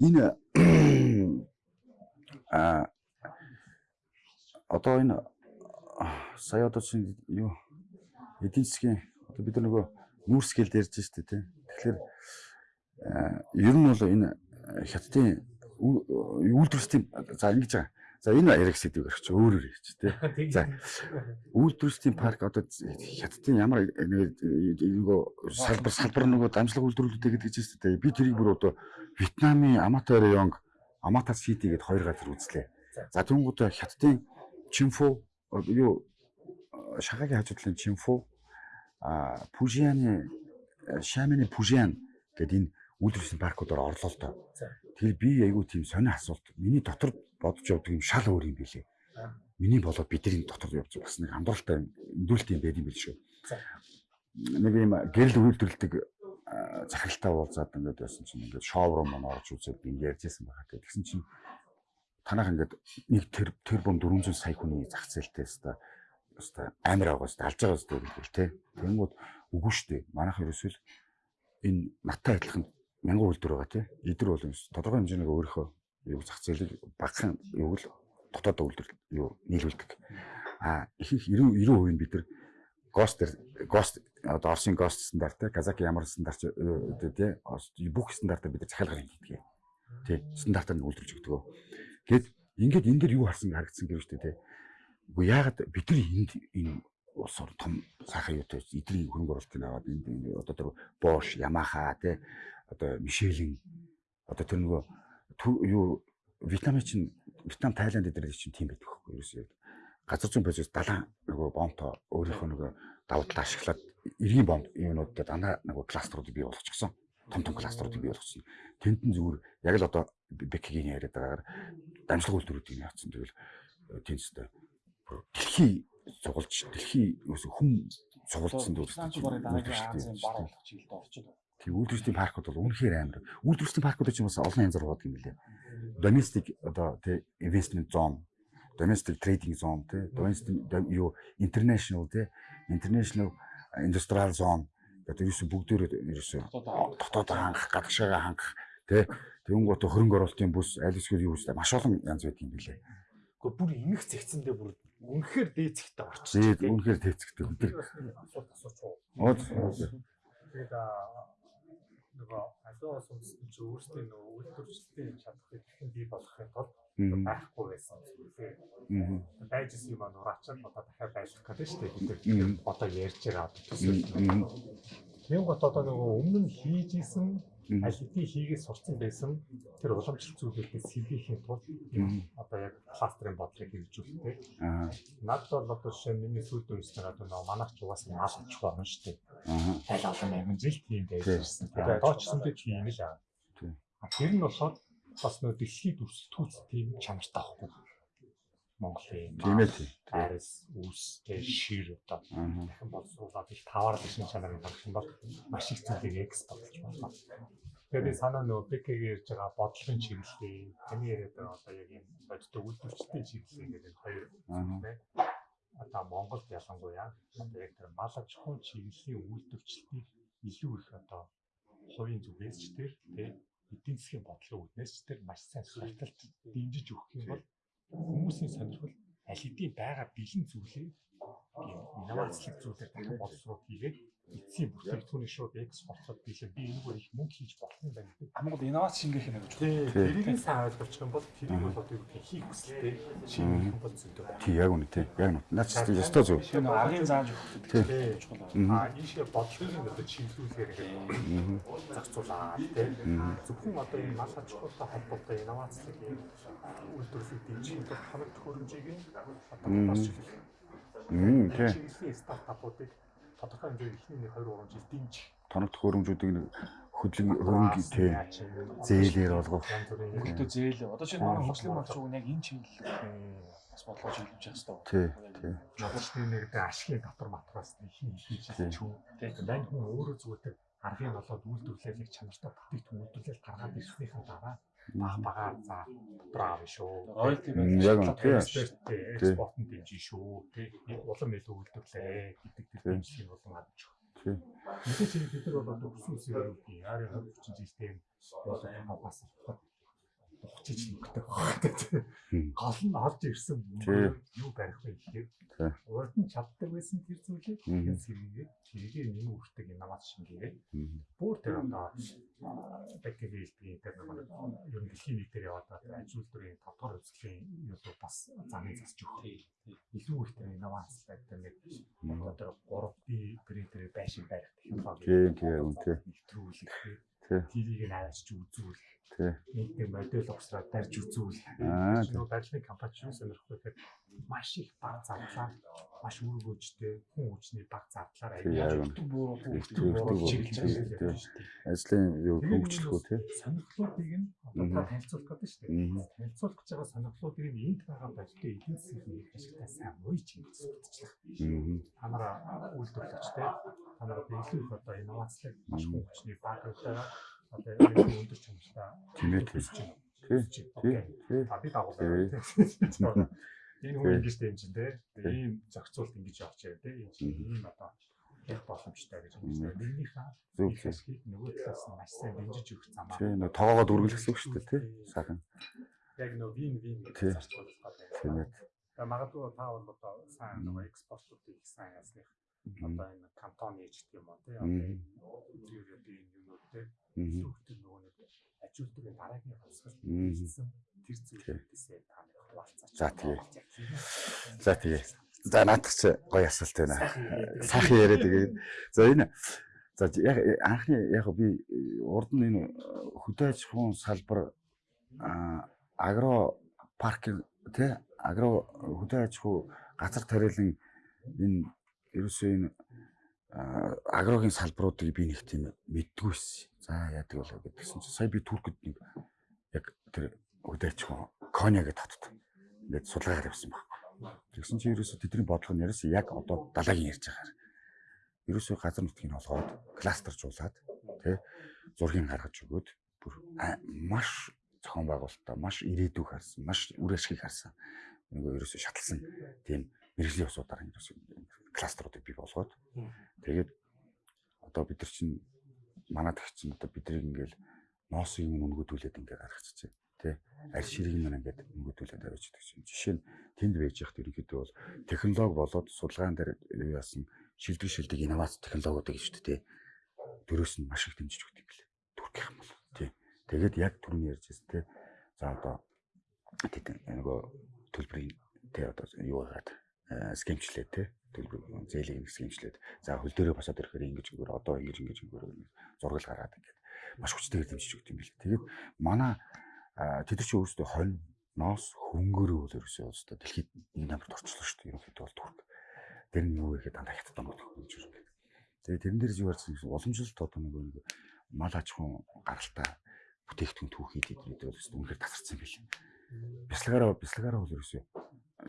энэ а одоо энэ сая одоо чинь юу эдийн засгийн одоо бид нар нөгөө нүүрсгэл ярьж штэ тий. Тэгэхээр ер нь бол энэ хятадын үйлдвэрчдийн за ингэж байгаа. За энэ ярих сэдвийг өрч өөрөөр ярьж тий. За үйлдвэрчдийн парк одоо хятадын ямар нөгөө салбар салбар нөгөө дамжлага үйлдвэрлэлтэй гэдэг чинь дээ. Би тэрийг бүр одоо Вьетнамын Амата районг Амата Сити гэдээ хоёр газар үзлээ. За түүнгүүд хятадын Чинфу юу шагагийн хажуудлын Чинфу а Пужианы Шамины Пужиан гэдэг энэ үйлдвэрчдийн паркуудаар орлоо л доо. Тэгэхээр би айгүй тийм сони асуулт. Миний дотор бодож явдаг юм шал өөр юм билэ. Миний болоод бидний дотор явж бас нэг андууралтай өндүүлэлт юм байд юм бил шүү. Нэг юм гэрэл үйлдвэрлэдэг захиралтай уулзаад ингээд байсан чинь ингээд шоурум маань орж үзээд би ярьжсэн байгаа. Тэгсэн чинь танах ингээд нэг тэр тэрбум 400 сая хүний зах зээлтэй өста өстой амар байгаа өстой алж байгаа өстой гэх те. Тэнгүүд үгүй штэ. Манайх ерөөсөл энэ наттай адилхан мянган үйлдвэр байгаа те. Эдэр бол тодорхой хэмжээний өөрийнхөө юу зах зээлийг багахан юу л дотоод үйлдвэр юу нийлүүлдэг. А их их 90 90% нь бид нар гост гост одоо Орсын гост стандарт те Казаки ямар стандарт тий бүх стандартаар бид захиалгаар хийдэг. Тий стандартаар нь үйлдвэрлэж өгдөг. Тэгэд ингээд энэ дэр юу харсан харагдсан гэв штэ тий. Үгүй яагаад бид нар энд энэ улс орн том сайхан юутай эдний хөрөнгө оруулалтыг аваад энэ одоо тэр Bosch, Yamaha тий одоо Michelin одоо тэр нөгөө юу Вьетнамын чинь Вьетнам, Тайланд эдгээр чинь тийм байдаг хөхгүй ерөөсөө газар зүйн процесс далайн нөгөө бомто өөрийнхөө нөгөө давуу талаа ашиглаад эргийн бомб юунуудад дандаа нөгөө кластеруудыг бий болгочихсон. Том том кластеруудыг бий болгосон. Тэнд нь зүгээр яг л одоо Бекигийн яриад байгаагаар дамжлага үйлдвэрүүдийг яатсан. Тэгвэл тэнцтэй дэлхий цугулж дэлхий юус хүм цугулдсан дүүрсэн. Тийм үйлдвэрчдийн паркууд бол үнэхээр амар. Үйлдвэрчдийн паркууд ч юм бас олон янзаар байдаг юм лээ. Domestic одоо тий investment zone domestic trading zone тий domestic юу international тий international industrial zone гэдэг ерөөсө бүгдөө ерөөсө дотоод хангах гадагшаага хангах тий тэгэнгүүт хөрөнгө оруулалтын бүс аль эсвэл юу вэ маш олон янз байдаг юм билээ. Гэхдээ бүр эмх зэгцэндээ бүр үнэхээр дээцэгтэй орчих. Тий үнэхээр дээцэгтэй. Бид асуулт асууч. Оод тэгээд нөгөө аливаа улс чинь өөрсдийн нөгөө үйлдвэрчдийн чадхыг хэрхэн бий болгохын тулд байхгүй байсан зүйлээ. Байжсэн юм нураачаад одоо дахиад байлгах гэдэг шүү дээ. Бид нар одоо ярьж байгаа төсөл. Тийм гот одоо нөгөө өмнө нь хийж исэн аль хэдийн хийгээд сурцсан байсан тэр уламжлалт зүйлүүдээс сэргийхийн тулд одоо яг кластерын бодлыг хэрэгжүүлдэг. Над бол одоо жишээ миний сүйд үнснээр одоо нөгөө манайх ч угаас мал ачх орно шүү дээ. Аль олон амин жил тийм байж ирсэн. Тэгээд ч гэсэн тийм л аа. Тэр нь болохоор бас нөө дэлхийд өрсөлдөхүүц тийм чанартай байхгүй. Монголын тийм ээ тийм. Арис, үс, тэр шир одоо дахин боловсруулаад их таваар шинж чанарын юм бол маш их зүйлийг экспортлж болно. Тэгээд санаа нөө БК-г ярьж байгаа бодлогын чиглэлээ, таны яриад байгаа одоо яг юм бодит үйлдвэрчдийн чиглэлээ гэдэг хоёр зүйлээ одоо Монголд ялангуяа одоо яг тэр мал аж ахуйн чиглэлийн үйлдвэрчлэлийг илүү их одоо хувийн зүгээс ч тэр тий эдийн засгийн бодлого үүднээс ч тэр маш сайн сурталт дэмжиж өгөх юм бол хүмүүсийн сонирхол аль хэдийн байгаа бэлэн зүйлээ инновацлог зүйлээр дахин боловсрол хийгээд эцсийн бүтээгдэхүүний шууд экспортлоод билээ би энэгээр их мөнгө хийж болох юм байна гэдэг. Хамгад инновац шингээх юм гэж. Тий. Тэрийг сайн ойлгох юм бол тэрийг бол одоо юу гэх хийх хүсэлтэй шингээх юм бол зүйтэй байна. Тий, яг үнэ тий. Яг үнэ. Наач тий ёстой зөв. Тэр аргын зааж өгөх тий. Аа ийшээ бодлогын одоо чиглүүлгээр ингээд зарцуулаад тий. Зөвхөн одоо энэ мал аж ахуйтай холбоотой инновацлог үйлдвэрлэлийг дэмжих хамт төхөөрөмжийг одоо бас чиглэх. Мм тий. Стартапуудыг тодорхой хэмжээгээр эхний нэг 2 3 жил дэмж тоног хөрөмжүүдийг хөдлөн хөрөнгө тий зээлээр болгох. Өөртөө зээл. Одоо чинь манай хослын малч уу яг энэ чиглэл бас бодлого чиглэж явах хэрэгтэй. Тий, тий. Жолчны нэрдээ ашигын дотор матраас хин хийж ч юм. Мань хүн өөрөө зүгээр аргын болоод үйлдвэрлэлийг чанартай бүтээгдэхүүн үйлдвэрлэл гаргаад ирснийхэн дараа баг багаар за дотроо авна шүү. Яг нь тий. Экспортын дэмжин шүү. Тий. Улам илүү үйлдвэрлээ гэдэг дэмжлэг болон авч шүү. Тий. Мэдээж бид нар бол өссөн үсээр юу гэх юм. Арын 20 30 жилдээ бол бас ухчиж нүгтэй байна. Гол нь орж ирсэн юу барих вэ гэхээр урд нь чаддаг байсан тэр зүйлийг хэн сэргээд тэрийг нэмэн үрдэг инновац шингээгээд бүр тэр одоо бактерийн хэлбэрийн тэр нэг нь дэлхийн нэг дээр яваад байгаа ажил үйлдвэрийн татвар үзэсгэлэн юу бас замын засч өгөх. Илүү их тэр инновац байдаг нэг одоо 3D принтер байшин барих технологи. Тийм тийм үнтэй. Тэрийг нь аваачч үзүүл нэг модель угсраад барьж үзүүл. Нөгөө барилгын компани юу сонирхох вэ гэхээр маш их баг зарлаа. Маш өргөөжтэй хүн хүчний баг зардлаар аяа бууруу чиглэж байгаа. Ажлын юу хөгжлөхөө тий. Сонирхлуудыг нь одоо танилцуулах гэдэг шүү дээ. Танилцуулах гэж байгаа сонирхлуудыг нь энд байгаа барилгын эдийн засгийн ашигтай сайн уйж хэлцүүлчих. Та нараа үйлдвэрлэгчтэй та нараа илүү их одоо инновацлог маш хүчний баг байгаа одоо яг өндөр чанартай тийм ээ тийм. Тий. Тий. А би дагуулсан. Энэ хүн ингэж юм чинь те. Ийм зохицуулт ингэж явж байгаа те. Ийм ийм одоо яг боломжтой гэж байна. Нэгнийхээ Зөв хэсгийг нөгөө талаас нь маш сайн дэмжиж өгөх замаа. тий нөө тоогоод үргэлж гэсэн үг шүү дээ тий. Сайхан. Яг нөгөө вин вин гэж зарчуулах гэдэг. Тийм ээ. Тэгээ магадгүй та бол одоо сайн нөгөө экспортлуудыг их сайн ясных одоо энэ кантон ээж гэх юм уу тий. Одоо энэ юмнууд тий. Сүхтэн нөгөө нэг ажилтны дараагийн хасгалт Мгм. хийсэн тэр зүйлүүдээсээ та нэг хуваалцаач. За, тэгээ. За тэгээ. За наадах чи гоё асуулт байна. Сайхан яриад тэгээд за энэ за яг анхны яг би урд нь энэ хөдөө аж ахуйн салбар агро паркинг тий агро хөдөө аж ахуй газар тариалан энэ ерөөсөө энэ агрогийн салбаруудыг би нэг тийм мэддгүй байсан. За яадаг болоо гэдгсэн чинь сая би Туркид нэг яг тэр ахуйн Коня гэдэг хотод ингээд судалгаагаар явсан баг. Тэгсэн чинь ерөөсөө тэдний бодлого нь ерөөсөө яг одоо далайгийн ярьж байгаа. Ерөөсөө газар нутгийг олгоод кластержуулаад тий зургийг гаргаж өгөөд бүр маш зохион байгуулалтаа маш ирээдүйг харсан, маш үр ашгийг харсан. Нөгөө ерөөсөө шатлсан тийм мэрэгжлийн усуудаар ерөөсөө кластеруудыг бий болгоод. Тэгээд одоо бид нар чинь манайд их чинь одоо биднийг ингээл ноосыг нь өнгөдүүлээд ингээ гаргачихжээ тий. Арь ширийг нь ингээд өнгөдүүлээд авч идэх чинь жишээ нь тэнд байж явахт ерөнхийдөө бол технологи болоод судалгаан дээр яасан? Шилдэг шилдэг инновац технологиуд гэж шүү дээ дөрөөс нь маш их дэмжиж өгдөг юм билээ. Түркийн юм бол тий. Тэгээд яг түрүүний ярьж байсан тий. За одоо тэд нөгөө төлбөрийн тий одоо юу хагаад скемчлээ тий төлбөр зээлийг нэг скемчлээд за хөл дээрээ босоод ирэхээр ингэж өгөр одоо ингэж ингэж өгөр зургал гаргаад ингээд маш хүчтэйгээр дэмжиж өгдөг юм билээ тэгээд манай тэд чи өөрсдөө хонь ноос хөнгөрөө бол ерөөсөө өөрсдөө дэлхийд нэг номерт орчлоо шүү дээ. Ерөнхийдөө бол турк. Тэр нь юу гэхэд дандаа хятад онгод хөнгөж ирэх. Тэгээ тэрэн дээр юу ярьсан гэсэн уламжлалт одоо нэг нэг мал аж ахуйн гаралтай бүтээгдэхүүн түүхийд эднүүд бол өөрсдөө үнэхээр тасарсан байл. Бясалгаараа бясалгаараа бол ерөөсөө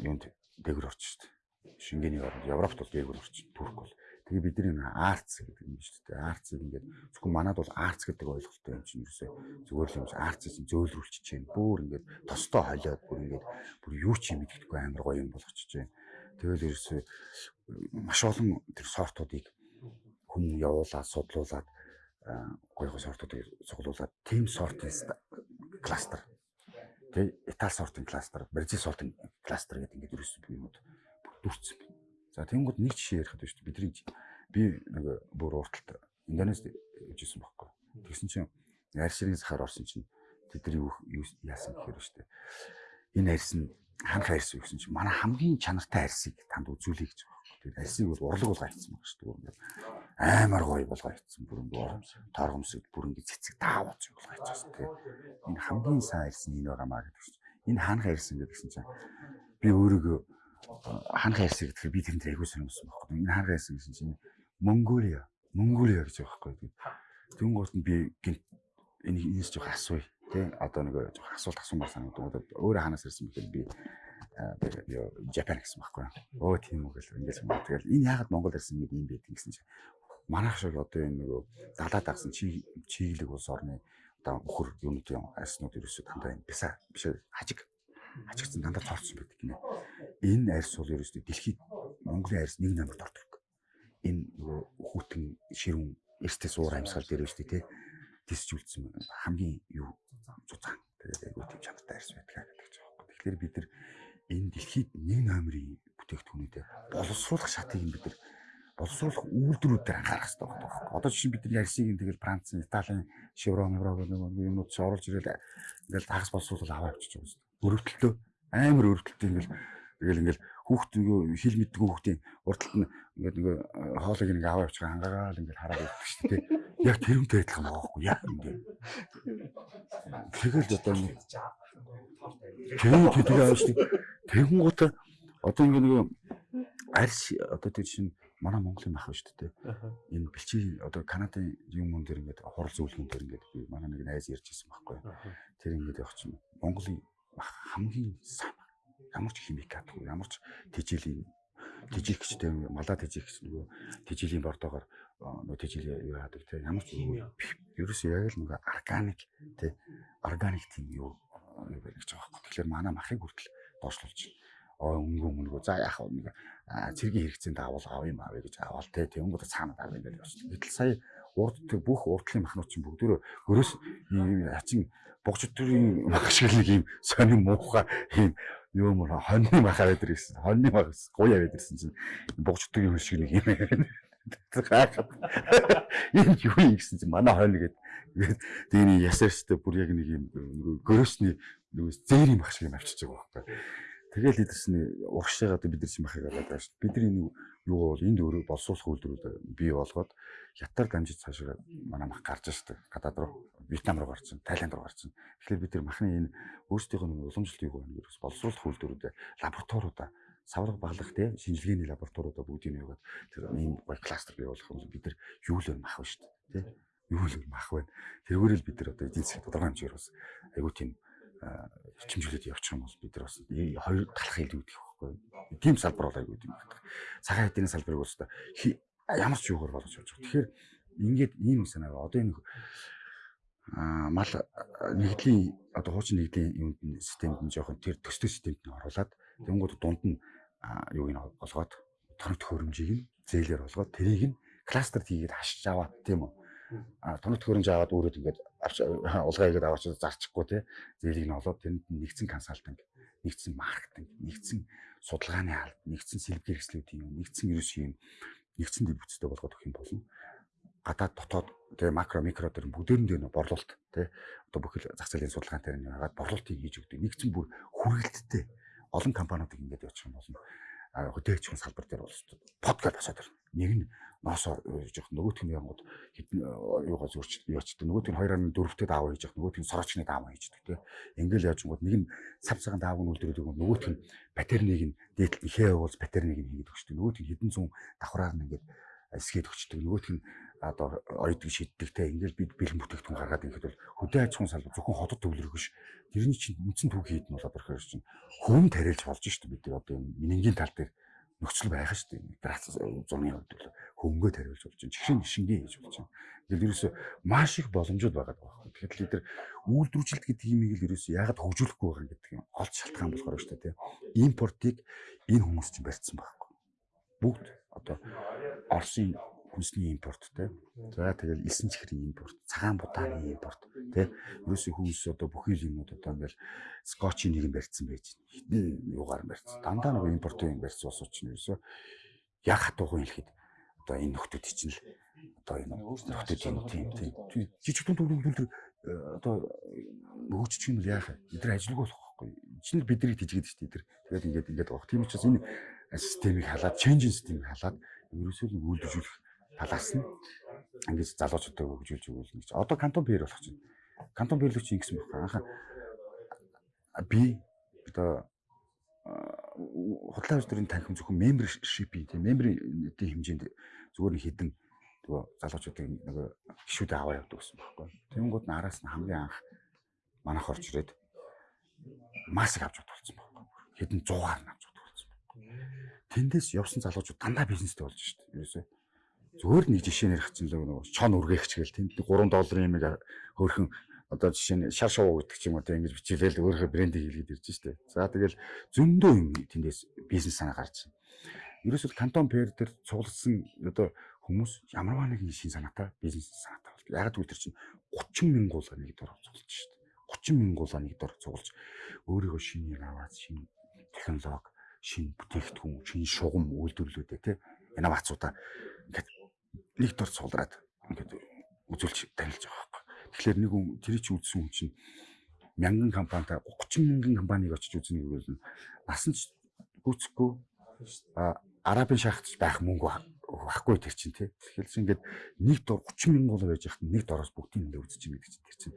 юунд дээгүр орч шүү дээ. Шенгений оронд Европт бол дээгүр орч турк бол Тэгээ бидний нэг арц гэдэг юм шүү дээ. Арцыг ингээд зөвхөн манад бол арц гэдэг ойлголттой юм чинь ерөөсөө зүгээр л юм арцыг чинь зөөлрүүлчихэж байна. Бүр ингээд тостой холиод бүр ингээд бүр юу ч юм мэддэггүй амар гоё юм болгочихж байна. Тэгэл ерөөсөө маш олон тэр сортуудыг хүн явуулаад судлуулад гоё гоё сортуудыг цуглуулад team сортын кластер тэгээ Итали сортын кластер, Бразил сортын кластер гэдэг ингээд ерөөсөө юмуд дүрцсэн байна. За тэнгууд нэг жишээ ярих гэдэг шүү дээ. Бидний би нэг бүр урталт Индонезид ижсэн байхгүй. Тэгсэн чинь арь ширийн сахаар орсон чинь тэдний юу яасан гэхээр шүү дээ. Энэ арьс нь ханх арьс юу гэсэн чинь манай хамгийн чанартай арьсыг танд үзүүлэе гэж байхгүй. Тэгээд арьсыг бол урлаг болгоо хийсэн байгаа шүү дээ. Амар гоё болгоо хийсэн. Бүр ингээд торгомсод бүр ингээд цэцэг даавууц болгоо хийсэн тийм. Энэ хамгийн сайн арьс нь энэ байгаамаа гэдэг чинь. Энэ ханх арьс ингээд гэсэн чинь би өөрийгөө ханх хайрсан гэдгээр би тэнд айгуу сонирхсан байхгүй. Энэ ханх хайрсан гэсэн чинь Монголиа, Монголиа гэж байгаа байхгүй. Тэнгуут нь би гинт энэ энэс жоох асууя. Тэ одоо нэг жоох асуулт асуумаар санагдав. Өөрөө ханаас ирсэн мэхээр би Japan гэсэн байхгүй. Өө тийм үг л ингэж юм. Тэгэл энэ яагаад Монгол ирсэн гэдэг юм бэ гэсэн чинь манайх шиг одоо энэ нөгөө далаа дагсан чи чиглэг улс орны одоо өхөр юунуудын арснууд ерөөсөө дандаа энэ бисаа биш хажиг хажигдсан дандаа цоорцсон байдаг гинэ. Энэ арьс бол ерөөсөө дэлхийд Монголын арьс нэг номерт ордог. Энэ нөгөө хүүтэн ширүүн эртээ суур амьсгал дээр дээ тий. Тисжүүлсэн хамгийн юу зузаан. Тэгээд айгуу тийм чанартай арьс байдаг гэдэг ч аахгүй. Тэгэхээр бид нар энэ дэлхийд нэг номерын бүтээгдэхүүнүүдэд боловсруулах шатыг бид нар боловсруулах үйлдвэрүүдээр анхаарах хэрэгтэй байна. Одоо жишээ бид нар ярсыг тэгэл Францын, Италийн Chevron, Euro гэх юмнууд ч оруулж ирэл ингээл тагс боловсруулал аваа авчиж байгаа юм. Өрөвдөлтөө амар өрөвдөлтөө ингээл тэгэл ингээл хүүхд нөгөө хил мэддэг хүүхдийн урдталт нь ингээд нөгөө хоолыг нэг аваа авчих хангаагаал ингээд хараад байдаг шүү дээ. Яг тэрүүнтэй адилхан байгаа байхгүй яа ингээд. Тэгэл одоо нэг тэр тэр аваа шүү дээ. Тэгэн гут одоо ингээд нөгөө арьс одоо тэр чинь манай Монголын мах шүү дээ. Энэ бэлчи одоо Канадын юм мөн дээр ингээд хурал зөвлөгөн дээр ингээд би манай нэг найз ярьж ирсэн байхгүй. Тэр ингээд явах чинь Монголын мах хамгийн сайн ямар ч химикатгүй ямар ч тэжээлийн тэжээгчтэй малаа тэжээгч нөгөө тэжээлийн бордоогоор нөгөө тэжээл юу яадаг те ямар ч ерөөсөө яг л нөгөө органик те органик тийм юу юу гэж байгаа байхгүй. Тэгэхээр манай махыг хүртэл доошлуулж оо өнгө өнгө за яах вэ нэг цэргийн хэрэгцээнд авал авъя юм авъя гэж авал те тэнгууд цаана авъя гэж явчихсан. Гэтэл сая урд бүх урдлын махнууд чинь бүгдөө өрөөс ийм хачин богч төрийн мах шиг нэг ийм сонин муухай ийм юу мөр хоньны махаа байдаг гэсэн. Хоньны мах гуяа байдаг гэсэн чинь богч төрийн хөл шиг нэг юм байна. Гайхаад. Энэ юу юм гэсэн чинь манай хонь гэдэг. Тэгээ ясаарчтай бүр яг нэг юм нөгөө гөрөөсний нөгөө зээрийн мах шиг юм авчиж байгаа байхгүй. Тэгэл эдэрсний урагшаагаа бид нар чинь махыг аваад байгаа шүү. Бидний нэг юу бол энд өөрөө боловсруулах үйлдвэрүүд бий болгоод хятад дамжиж цаашаа манай мах гарч штэ. Гадаад руу Вьетнам руу гарсан, Тайланд руу гарсан. Тэгэхээр бид нар махны энэ өөрсдийнх нь уламжлалт юу гэнэ гэж боловсруулах үйлдвэрүүд лабораториудаа савраг баглах тий шинжилгээний лабораториудаа бүгдийг нь яваад тэр ийм гой кластер бий болох юм бид нар юу л мах байна шүү дээ тий юу л мах байна тэргүүрэл бид нар одоо эдийн засгийн тодорхой хэмжээгээр бас айгуу тийм хичмжүүлээд явчих юм бол бид нар бас хоёр талах хил үүдэх байхгүй. Тийм салбар бол айгуу тийм байна. Цагаан хэдийн салбарыг бас ямар ч юугаар болгож явж байгаа. Тэгэхээр ингээд ийм санаа одоо энэ мал нэгдлийн одоо хуучин нэгдлийн юунд нь системд нь жоохон тэр төстэй системд нь оруулаад тэнгууд дунд нь юуг нь олгоод тоног төхөөрөмжийг нь зээлээр олгоод тэрийг нь кластерд хийгээд хашиж аваад тийм үү тоног төхөөрөмж аваад өөрөө ингээд улгаа хийгээд аваач зарчихгүй те. Зээлийг нь олоод тэнд нэгдсэн консалтинг нэгдсэн маркетинг нэгдсэн судалгааны алд нэгдсэн сэлбэг хэрэгслүүдийн юм нэгдсэн ерөөс юм нэгдсэн дэвцтэй болгоод өгөх юм болно. Гадаад дотоод тэгээ макро микро төр бүгдээрэн дээр борлуулалт тий одоо бүхэл зах зээлийн судалгаан дээр нь хагаад борлуулалтыг хийж өгдөг нэгдсэн бүр хүрээлттэй олон компаниудыг ингэж явуучих юм болно. Хөдөөчгөн салбар дээр бол подкаст босоод ирнэ нэг нь ноосоо жоох нөгөөх нь янгууд хитэн юугаа зөрч яачдаг нөгөөх нь 2.4-т даав хийж явах. Нөгөөх нь сорочны даав хийждэг тий ингээл яажгууд нэг нь сав цагаан даав нь үлдэрдэг нөгөөх нь батерныг нь дээдлт ихээ явуулж батерныг нь хийгээд өгчдөг нөгөөх нь хитэн зүүн давхраар нь ингээд эсгээд өгчдөг нөгөөх нь одоо ойдг шиддэг те. Ингээл бид бэлэн бүтээгдэхүүн гаргаад ингээд бол хөдөө аж ахуйн салбар зөвхөн хотод төвлөрөх биш. Тэрний чинь үндсэн түүх хийд нь бол одоо хэрэг чинь хүм тариалж болж шүү дээ бид одоо энэ минингийн тал дээр нөхцөл байх шүү дээ. Грац зурны хувьд бол хөнгөө тариулж болж байна. Чихрийн шингээ хийж болж байна. Ингээл ерөөсө маш их боломжууд байгаа байхгүй тэгэхээр лидер үйлдвэржилт гэдэг юм ийг л ерөөсө яагаад хөгжүүлэхгүй байгаа гэдэг юм олж шалтгаан болохоор шүү дээ импортыг энэ хүмүүс чинь барьсан байхгүй. Бүгд одоо Оросын хүнсний импорт те. За тэгэл элсэн чихрийн импорт, цагаан будааны импорт те. Ерөөсөө хүмүүс одоо бүхий л юмуд одоо ингээл скотчийн нэг юм барьсан байж байна. Хитэн юугаар барьсан. Дандаа нэг импортын юм барьсан ус учраас ерөөсөө яг хатуухан хэлэхэд одоо энэ нөхдүүд чинь л одоо энэ нөхдүүд юм тийм тийм жижиг дунд дүр дүр одоо хөгжчих юм л яах вэ? Эдгээр ажилгүй болох байхгүй. Чинь л бидний тийжгээд шүү дээ. Тэгээд ингээд ингээд авах. Тийм учраас энэ системийг халаад, change системийг халаад ерөөсөө л үйлдвэрлэх талаас нь ингэж залуучуудаа хөгжүүлж өгвөл гэж. Одоо кантон бэр болох чинь. Кантон бэрлэгч ингэсэн байхгүй. Анхаа би одоо худлаа үйлдвэрийн танхим зөвхөн membership тийм member-ийн хэмжээнд зүгээр нэг хідэн нөгөө залуучуудыг нөгөө гişүүдээ аваа явдаг гэсэн байхгүй. Тэнгууд нараас нь хамгийн анх манайх орж ирээд маск авч бодсон байхгүй. Хэдэн 100-аар нь авч бодсон байхгүй. Тэндээс явсан залуучууд дандаа бизнестэй болж дээ. Ерөөсөө Зүгээр нэг жишээ нэрх чинь л нөгөө чон үргээгч гээл тэнд 3 долларын юм хөөрхөн одоо жишээ нь шар шувуу гэдэг ч юм уу тийм ингэж бичээлэл өөрийнхөө брендийг хийлгээд ирж штэ. За тэгэл зөндөө юм тэндээс бизнес санаа гарч байна. Ерөөсөл кантон пэр дээр цугласан одоо хүмүүс ямарваа нэгэн шин санаатай бизнес санаатай бол яг түр чинь 30 мянган гуулаа нэг дор цуглаж штэ. 30 мянган гуулаа нэг дор цуглаж өөрийнхөө шинийг аваад шинэ технологи, шинэ бүтээгдэхүүн, шинэ шугам үйлдвэрлэлүүдээ тий инновацуудаа ингээд нэг дор суулраад ингээд үзүүлж танилж байгаа байхгүй. Тэгэхээр нэг хүн тэр чи үзсэн хүн чинь мянган компанитай 30 мянган компаниг очиж үзнэ гэвэл насан ч гүцэхгүй арабын шахагч байх мөнгө байхгүй тэр чинь тий. Тэгэхээр ингээд нэг дор 30 мянган доллар байж хахад нэг дороос бүгдийг ингээд үзэж юм гэдэг чинь тэр чинь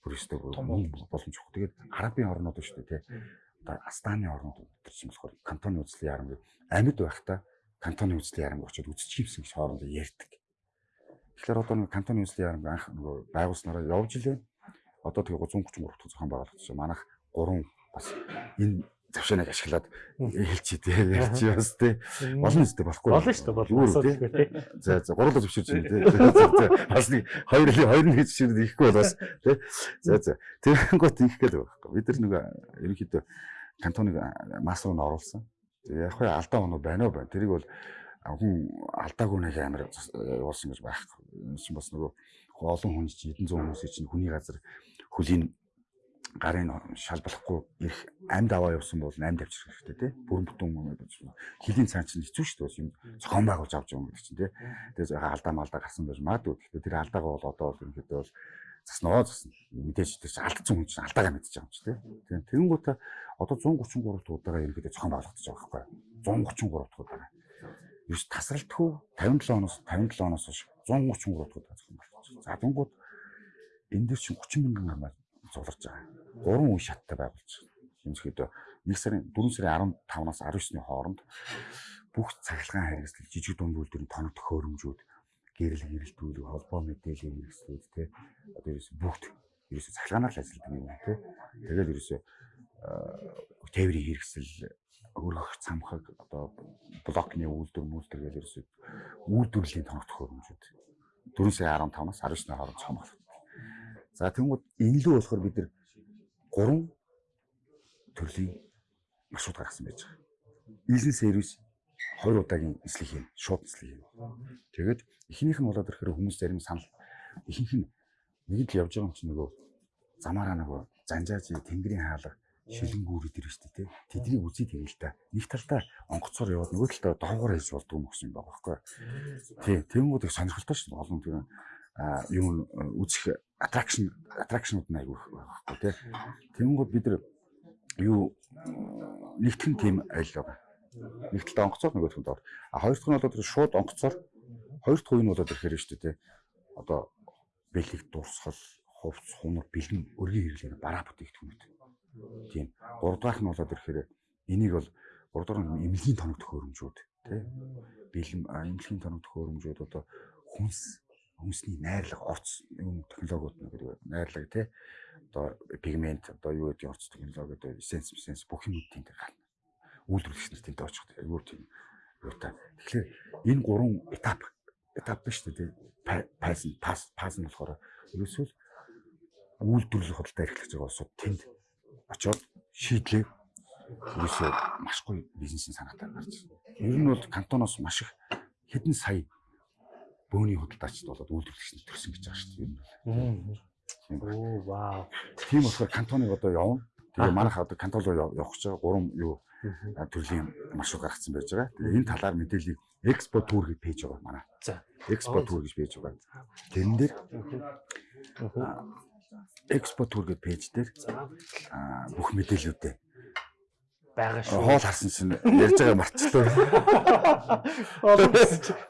бүр мөнгө боломж өгөх. Тэгээд арабын орнууд шүү дээ тий. Одоо Астаны орнууд тэр чинь болохоор кантоны үзлийн яарам амьд байхдаа кантоны үзлийн ярамг очиод үзчихсэн гэж хоорондоо ярьдаг. Тэгэхээр одоо нэг кантоны үзлийн ярамг анх нөгөө байгуулснараа явж илээ. Одоо тэгээ 333 дахь зохион байгуулагдсан. Манайх 3 бас энэ завшааныг ашиглаад хэлчихээ тий ярьч бас тий. Олон үстэй болохгүй. Болно шүү дээ болно. Тий. За за гурлаа зөвшөөрч байна тий. Бас нэг хоёр хоёр нэг зөвшөөрөд ихгүй бол бас тий. За за. Тэгэнгүүт их гээл байхгүй. Бид нар нэг ерөнхийдөө кантоныг масс руу н оруулсан. Яг хөө алдаа оноо байна уу байна. Тэрийг бол хүн алдаагүй нэг амар явуулсан гэж байх. Чинь бас нөгөө олон хүн чинь хэдэн зуун хүмүүс чинь хүний газар хөлийн гарын шалбалахгүй их амьд аваа явсан бол амьд авчрах хэрэгтэй тий. Бүрэн бүтэн юм хилийн цаан чинь хэцүү шүү дээ. Юм зохион байгуулж авч юм гэдэг чинь тий. Тэгээд алдаа малдаа гарсан байж магадгүй. Тэгэхээр тэр алдаагаа бол одоо бол ерөнхийдөө бол заснаа засна. Мэдээж тэр чинь алдсан хүн чинь алдаагаа мэдчихэж байгаа юм чи тий. Тэгээд тэгэнгүүтээ одоо 133 дахь удаага ерөнхийдөө зохион байгуулагдаж байгаа байхгүй юу? 133 дахь удаага. Юус тасралтгүй 57 оноос 57 оноос хойш 133 дахь удаага зохион байгуулагдаж. За дунгууд энэ дээр чинь 30 мянган хамаа зуларж байгаа. Гурван үе шаттай байгуулж байна. Ерөнхийдөө 1 сарын 4 сарын 15-наас 19-ны хооронд бүх цахилгаан хэрэгсэл жижиг дунд үйлдвэрийн тоног төхөөрөмжүүд гэрэл хэрэлтүүлэг холбоо мэдээлэл хэрэгслүүд те одоо ерөөс бүгд ерөөсө цахилгаанаар л ажилладаг юм те тэгэл ерөөсө тээврийн хэрэгсэл өргөх цамхаг одоо блокны үйлдвэр мүлдэр гэл ерөөсө үйлдвэрлэлийн тоног төхөөрөмжүүд 4 сарын 15-наас 19-ны хооронд цомгол. За тэнгууд энэ лөө болохоор бид нар гурван төрлийн маршрут гаргасан байж байгаа. Бизнес сервис 20 удаагийн нислэг юм, шууд нислэг юм. Тэгээд эхнийх нь болоод ирэхээр хүмүүс зарим санал ихэнх нь нэгд л явж байгаа юм чинь нөгөө замаараа нөгөө занжааж тэнгэрийн хаалга шилэнгүүрүүд ирж штэ тий. Тэднийг үзий тэгэл та. Нэг талдаа онгоцоор яваад нөгөө талдаа доогоор хийж болдгоо гэсэн юм байгаа байхгүй. Тий. Тэнгүүд их сонирхолтой дээ. Олон тийм юм үзэх аттракшнууд нь айгүй байхгүй тий. Тэнгүүд бид нар юу нэгтгэн тим айл байгаа. Нэг талдаа онгоцоор нөгөө талд доор. А хоёр дахь нь бол тэр шууд онгоцоор хоёр дахь үе нь болоод ирэхээр шүү дээ. Одоо бэлэг дурсгал хувц хунар бэлэн өргөн хэрэглээ бараа бүтээгдэхүүнүүд Тийм. 3 дахь нь болоод ирэхээр энийг бол 3 дахь нь эмнэлгийн тоног төхөөрөмжүүд тий. Бэлэм эмнэлгийн тоног төхөөрөмжүүд одоо хүнс хүнсний найрлага орц юм технологиуд нэг найрлага тий. Одоо пигмент одоо юу гэдэг орц технологи одоо эссенс эссенс бүх юм тийм гарна. Үйлдвэрлэгч нар тэнтэй очих. Тийм юу та. Тэгэхээр энэ гурван этап этап биш үү тий. Пас пас пас нь болохоор ерөөсөө үйлдвэрлэх худалдаа эрхлэж байгаа улсууд тэнд очоод шийдлээ ерөөсөө маш гоё бизнесийн санаатай гарч. Ер нь бол кантоноос маш их хэдэн сая бөөний худалдаачд болоод үйлдвэрлэгч төрсөн гэж байгаа шүү дээ. Оо вау. Тийм болохоор кантоныг одоо явна. Тэгээ манайх одоо кантон руу явах гэж байгаа гурван юу төрлийн маршрут гаргацсан байж байгаа. Тэгээ энэ талаар мэдээллийг экспо тур гэж пэйж байгаа манай. За. Экспо тур гэж пэйж байгаа. Тэрэн дээр экспо тур гэдэг пэйж дээр бүх мэдээллүүдээ байгаа шүү. Хоол харсан чинь ярьж байгаа марчлаа.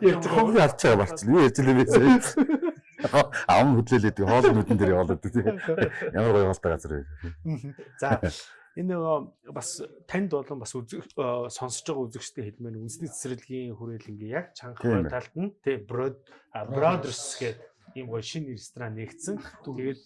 Ярьж хоол харж байгаа марчлаа. Юу ярьж лээ бэ? Ам хөдлөлөөд хоол нүдэн дээр явуулаад тий. Ямар гоё хоолтой газар вэ? За энэ бас танд болон бас үзэх сонсож байгаа үзэгчтэй хэлмээр үндэсний цэцэрлэгийн хүрээлэнгийн яг чанга талд нь тий брод бродерс гэдэг ийм гоё шинэ ресторан нэгдсэн. Тэгээд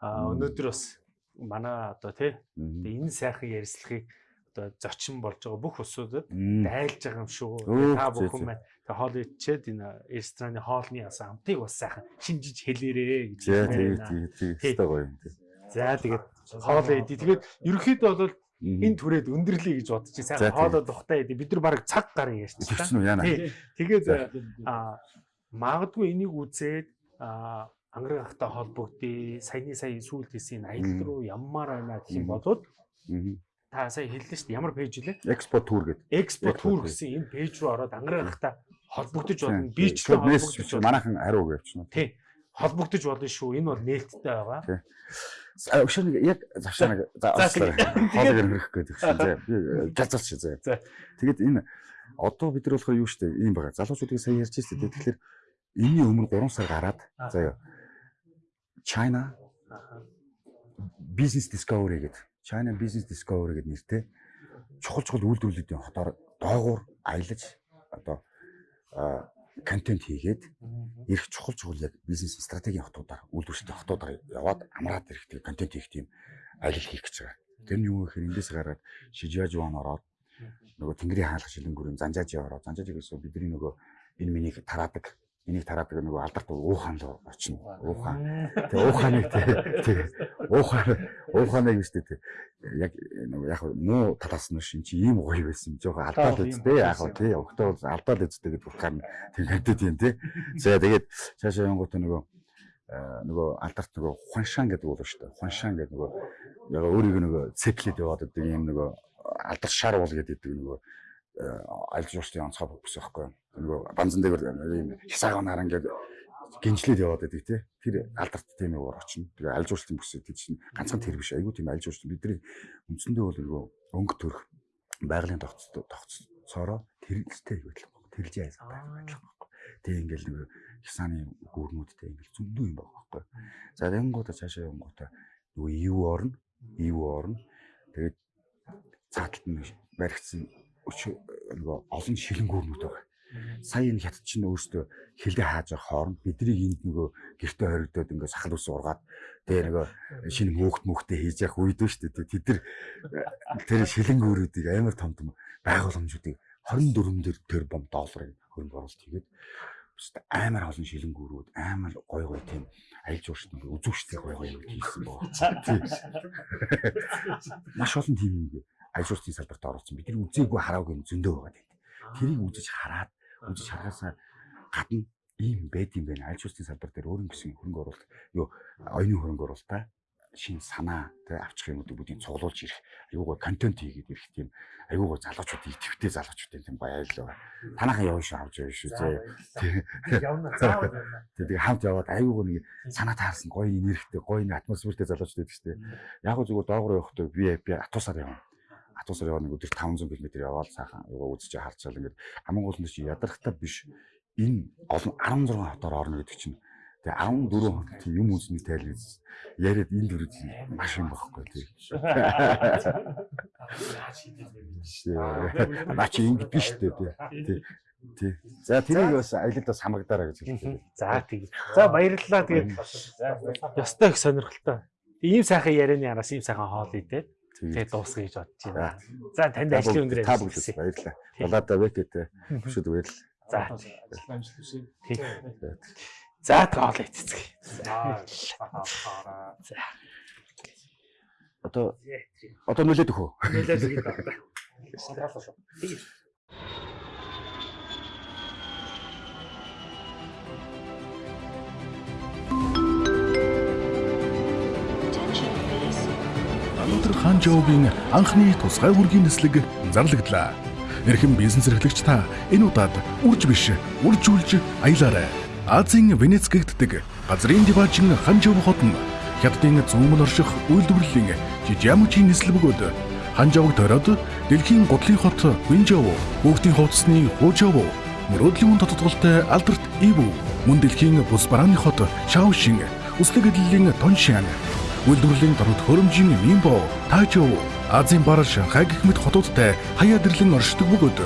өнөөдөр бас манай одоо тий энэ сайхан ярилцлагыг одоо зочин болж байгаа бүх усуудад дайлж байгаа юм шүү. Та бүхэн маань тэг хоол ичээд энэ рестораны хоолны ясан амтыг бас сайхан шинжиж хэлээрээ гэж байна. Тийм тийм тийм гоё юм тий. За тэгээд хоол идэ. Тэгээд ерөнхийдөө бол энэ түрээд өндөрлөе гэж бодож сайхан хоолоо тухтай идэ. Бид нар баг цаг гарын ярьчихсан. Тэгээд магадгүй энийг үзээд ангар гахтай холбогдъё. Саяны сая сүүлд хийсэн аялал руу яммаар байна гэх юм болоод та сая хэллээ шүү дээ. Ямар пэйж вэ? Экспо тур гэдэг. Экспо тур гэсэн энэ пэйж руу ороод ангар гахтай холбогдож болно. Би ч байна. Манайхан хариу өгөөч. Тий. Холбогдож болно шүү. Энэ бол нээлттэй байгаа. Нэг яг завшаа нэг за хоолыг хөрөх гэдэг чинь зэ. Би галзалч зэ. Тэгээд энэ одоо бид нар болохоор юу штэ ийм байгаа. Залуучуудыг сая ярьж байсан. Тэгэхээр энэний өмнө 3 сар гараад заяа China Business Discovery гэдэг China Business Discovery гэдэг нэртэй чухал чухал үйлдвэрлэлүүдийн хотоор доогуур аялаж одоо контент хийгээд ирэх чухал чухал яг бизнес стратегийн хотуудаар үйлдвэрлэлтэй хотуудаар яваад амраад ирэх контент хийх тийм аялал хийх гэж байгаа. Тэр нь юу гэхээр эндээс гараад Шижажуан ороод нөгөө Тэнгэрийн хаалга шилэнгүүрийн Занжаажи ороод Занжаажи гэсэн бидний нөгөө энэ миний тараадаг энийг тараад тэгээ нөгөө алдарт уухан руу очино. Уухан. Тэгээ ууханыг тэгээ уухан ууханыг биш тэгээ яг нөгөө яг муу талаас нь шин чи ийм гоё байсан. Жохоо алдаад үздэй яг хөө тий. Өгтөө алдаад үздэй гэдэг утгаар нь тийм хэвдэд юм тий. За тэгээд цаашаа янгууд нөгөө нөгөө алдарт нөгөө хуншаан гэдэг бол шүү дээ. Хуншаан гэдэг нөгөө яг өөрийг нөгөө цеплэд яваад байдаг юм нөгөө алдар шар уул гэдэг нөгөө аль жуурчдын онцгой бүс байхгүй. Нөгөө банзан дээр хисаагаа нараа ингээд гинжлээд яваад байдаг тий. Тэр алдарт тийм уур очно. Тэгээ аль жуурчдын бүс гэдэг чинь ганцхан тэр биш. Айгуу тийм аль жуурчдын бидний үндсэндээ бол нөгөө өнгө төрх байгалийн тогтцоороо тэрэлтэй байдаг. Тэрж яасан байдаг. Тэгээ ингээл нөгөө хисааны гүрнүүдтэй ингээл зөндөө юм байгаа байхгүй. За тэгэнгүүтээ цаашаа явангуудаа нөгөө ив орно, ив орно. Тэгээд цааталт нь баригдсан нөгөө олон шилэнгүүрнүүд байгаа. Сая энэ хятад чинь өөрөөсөө хилдэ хааж байгаа хооронд бидний энд нөгөө гэрте хоригдоод ингээд сахал ус ургаад тэгээ нөгөө шинэ мөөхт мөхтэй хийж явах үед нь шүү дээ. Тэд нар тэр шилэнгүүрүүдийг амар том том байгууламжуудыг 24 тэрбум долларын хөрөнгө оруулалт хийгээд амар олон шилэнгүүрүүд амар гой гой тийм жуурч нэг үзүүштэй гой гой юм хийсэн байна. Маш олон тийм юм аль жуурчийн салбарт оролцсон. Бидний үзээгүй хараагүй юм зөндөө байгаа тийм. Тэрийг үзэж хараад үзэж хараасаа гадна ийм байд юм байна. Жуурчийн салбар дээр өөрөнгө гэсэн хөрөнгө оруулалт юу оюуны хөрөнгө оруулалтаа шин санаа тэг авчих юмудыг бүгдийг цуглуулж ирэх аюугаа контент хийгээд ирэх тийм аюугаа залуучууд идэвхтэй залуучуудын тийм баярлалаа. Танаахан явна шүү авч явна шүү зөө. Явна. Тэгээ хамт яваад аюугаа нэг санаа таарсан гоё нэрхтэй гоё нэг атмосфертэй залуучууд байдаг шүү. Яг зүгээр доогуур явахдаа VIP атуусаар явна. Атуусаар яваа нэг өдөр 500 км яваад сайхан аюугаа үзэж харцаал ингээд хамгийн гол нь чи ядархтаа биш энэ олон 16 хотоор орно гэдэг чинь Тэгээ 14 хоног тийм юм үзний тайлбар яриад энэ дөрөв маш юм багхгүй тийм. Наа чи ингэ биш дээ тий. Тий. За тэрийг бас аялалд бас хамрагдаараа гэж хэлдэг. За тийм. За баярлалаа тэгээд ёстой их сонирхолтой. Ийм сайхан ярианы араас ийм сайхан хоол идээд тэгээд дуусгая гэж бодож байна. За танд ажлын өндөр та бүгд баярлалаа. Болоодо вэкэт хөшөд баярлалаа. За. Амжилт хүсье. За тоол эцэцгээ. За. Одоо одоо нөлөөд өгөө. Нөлөөд өгөө. Сонголоо шүү. Хан Жоугийн анхны тусгай үргийн нислэг зарлагдлаа. Эрхэм бизнес эрхлэгч та энэ удаад үрж биш, үржүүлж аялаарай. Азийн Венец гэгддэг газрын диважин Ханжов хотно хятадын зүүмэн орших үйлдвэрлэлийн Жижиамжийн нислэг бөгөөд Ханжовг тойроод дэлхийн гутлын хот Винжоу, хүүхдийн хувцсны Хужоу, мөрөөдлийн тодтголтой Алберт Иву, мөн дэлхийн бус барааны хот Шаошин, үслэг эдлэлийн Тоншан, үйлдвэрлэлийн дорд хөрөмжийн Минбо, Тажоу, Азийн бар Шанхай гэх мэт хотуудтай хаяа дэрлэн оршдог бөгөөд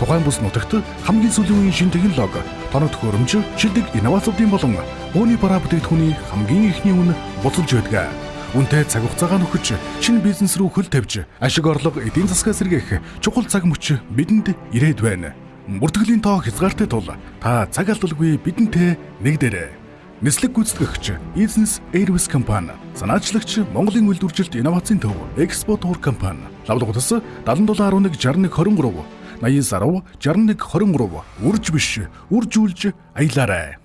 тухайн бус нутагт хамгийн сүүлийн үеийн шин технологи, тоног төхөөрөмж, шилдэг инновацуудын болон өөний бараа бүтээгдэхүүний хамгийн ихний үн буцалж байдаг. Үнтэй цаг хугацаагаа нөхөж шинэ бизнес рүү хөл тавьж ашиг орлого эдийн засгаа сэргээх чухал цаг мөч бидэнд ирээд байна. Бүртгэлийн тоо хязгаартай тул та цаг алдалгүй бидэнтэй нэгдээрэй. Нислэг гүйцэтгэгч Business Airways компани, санаачлагч Монголын үйлдвэржилт инновацийн төв Expo Tour компани, лавлгуудас 7711 61 23 80 сарв 61 23 үрж биш үржүүлж аялаарай